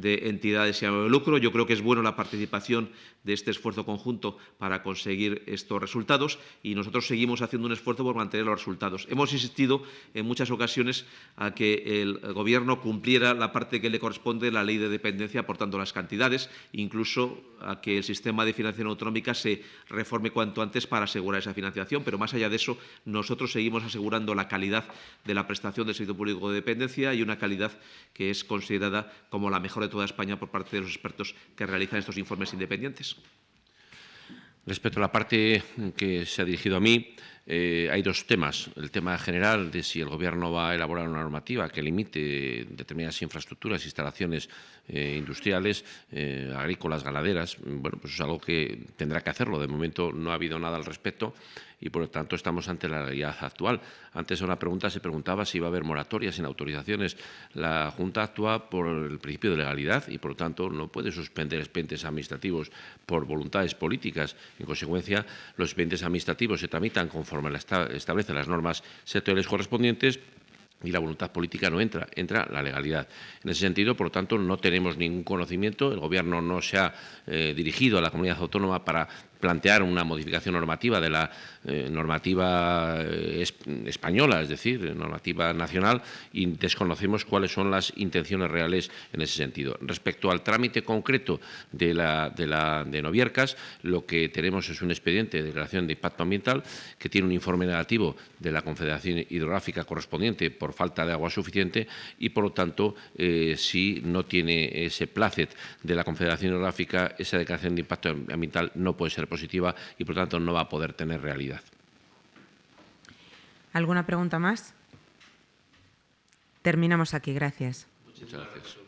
de entidades y ánimo de lucro. Yo creo que es bueno la participación de este esfuerzo conjunto para conseguir estos resultados y nosotros seguimos haciendo un esfuerzo por mantener los resultados. Hemos insistido en muchas ocasiones a que el Gobierno cumpliera la parte que le corresponde de la ley de dependencia, aportando las cantidades, incluso a que el sistema de financiación autonómica se reforme cuanto antes para asegurar esa financiación. Pero más allá de eso, nosotros seguimos asegurando la calidad de la prestación del servicio público de dependencia y una calidad que es considerada como la mejor de toda España por parte de los expertos que realizan estos informes independientes. Respecto a la parte que se ha dirigido a mí, eh, hay dos temas. El tema general de si el Gobierno va a elaborar una normativa que limite determinadas infraestructuras, instalaciones eh, industriales, eh, agrícolas, ganaderas. Bueno, pues es algo que tendrá que hacerlo. De momento no ha habido nada al respecto y, por lo tanto, estamos ante la realidad actual. Antes, a una pregunta se preguntaba si iba a haber moratorias en autorizaciones. La Junta actúa por el principio de legalidad y, por lo tanto, no puede suspender expedientes administrativos por voluntades políticas. En consecuencia, los expedientes administrativos se tramitan conforme establecen las normas sectoriales correspondientes y la voluntad política no entra, entra la legalidad. En ese sentido, por lo tanto, no tenemos ningún conocimiento, el Gobierno no se ha eh, dirigido a la comunidad autónoma para plantear una modificación normativa de la eh, normativa eh, española, es decir, normativa nacional, y desconocemos cuáles son las intenciones reales en ese sentido. Respecto al trámite concreto de, la, de, la, Noviercas, lo que tenemos es un expediente de declaración de impacto ambiental que tiene un informe negativo de la Confederación Hidrográfica correspondiente por falta de agua suficiente y, por lo tanto, eh, si no tiene ese placet de la Confederación Hidrográfica, esa declaración de impacto ambiental no puede ser positiva y, por tanto, no va a poder tener realidad. ¿Alguna pregunta más? Terminamos aquí. Gracias. Muchas gracias.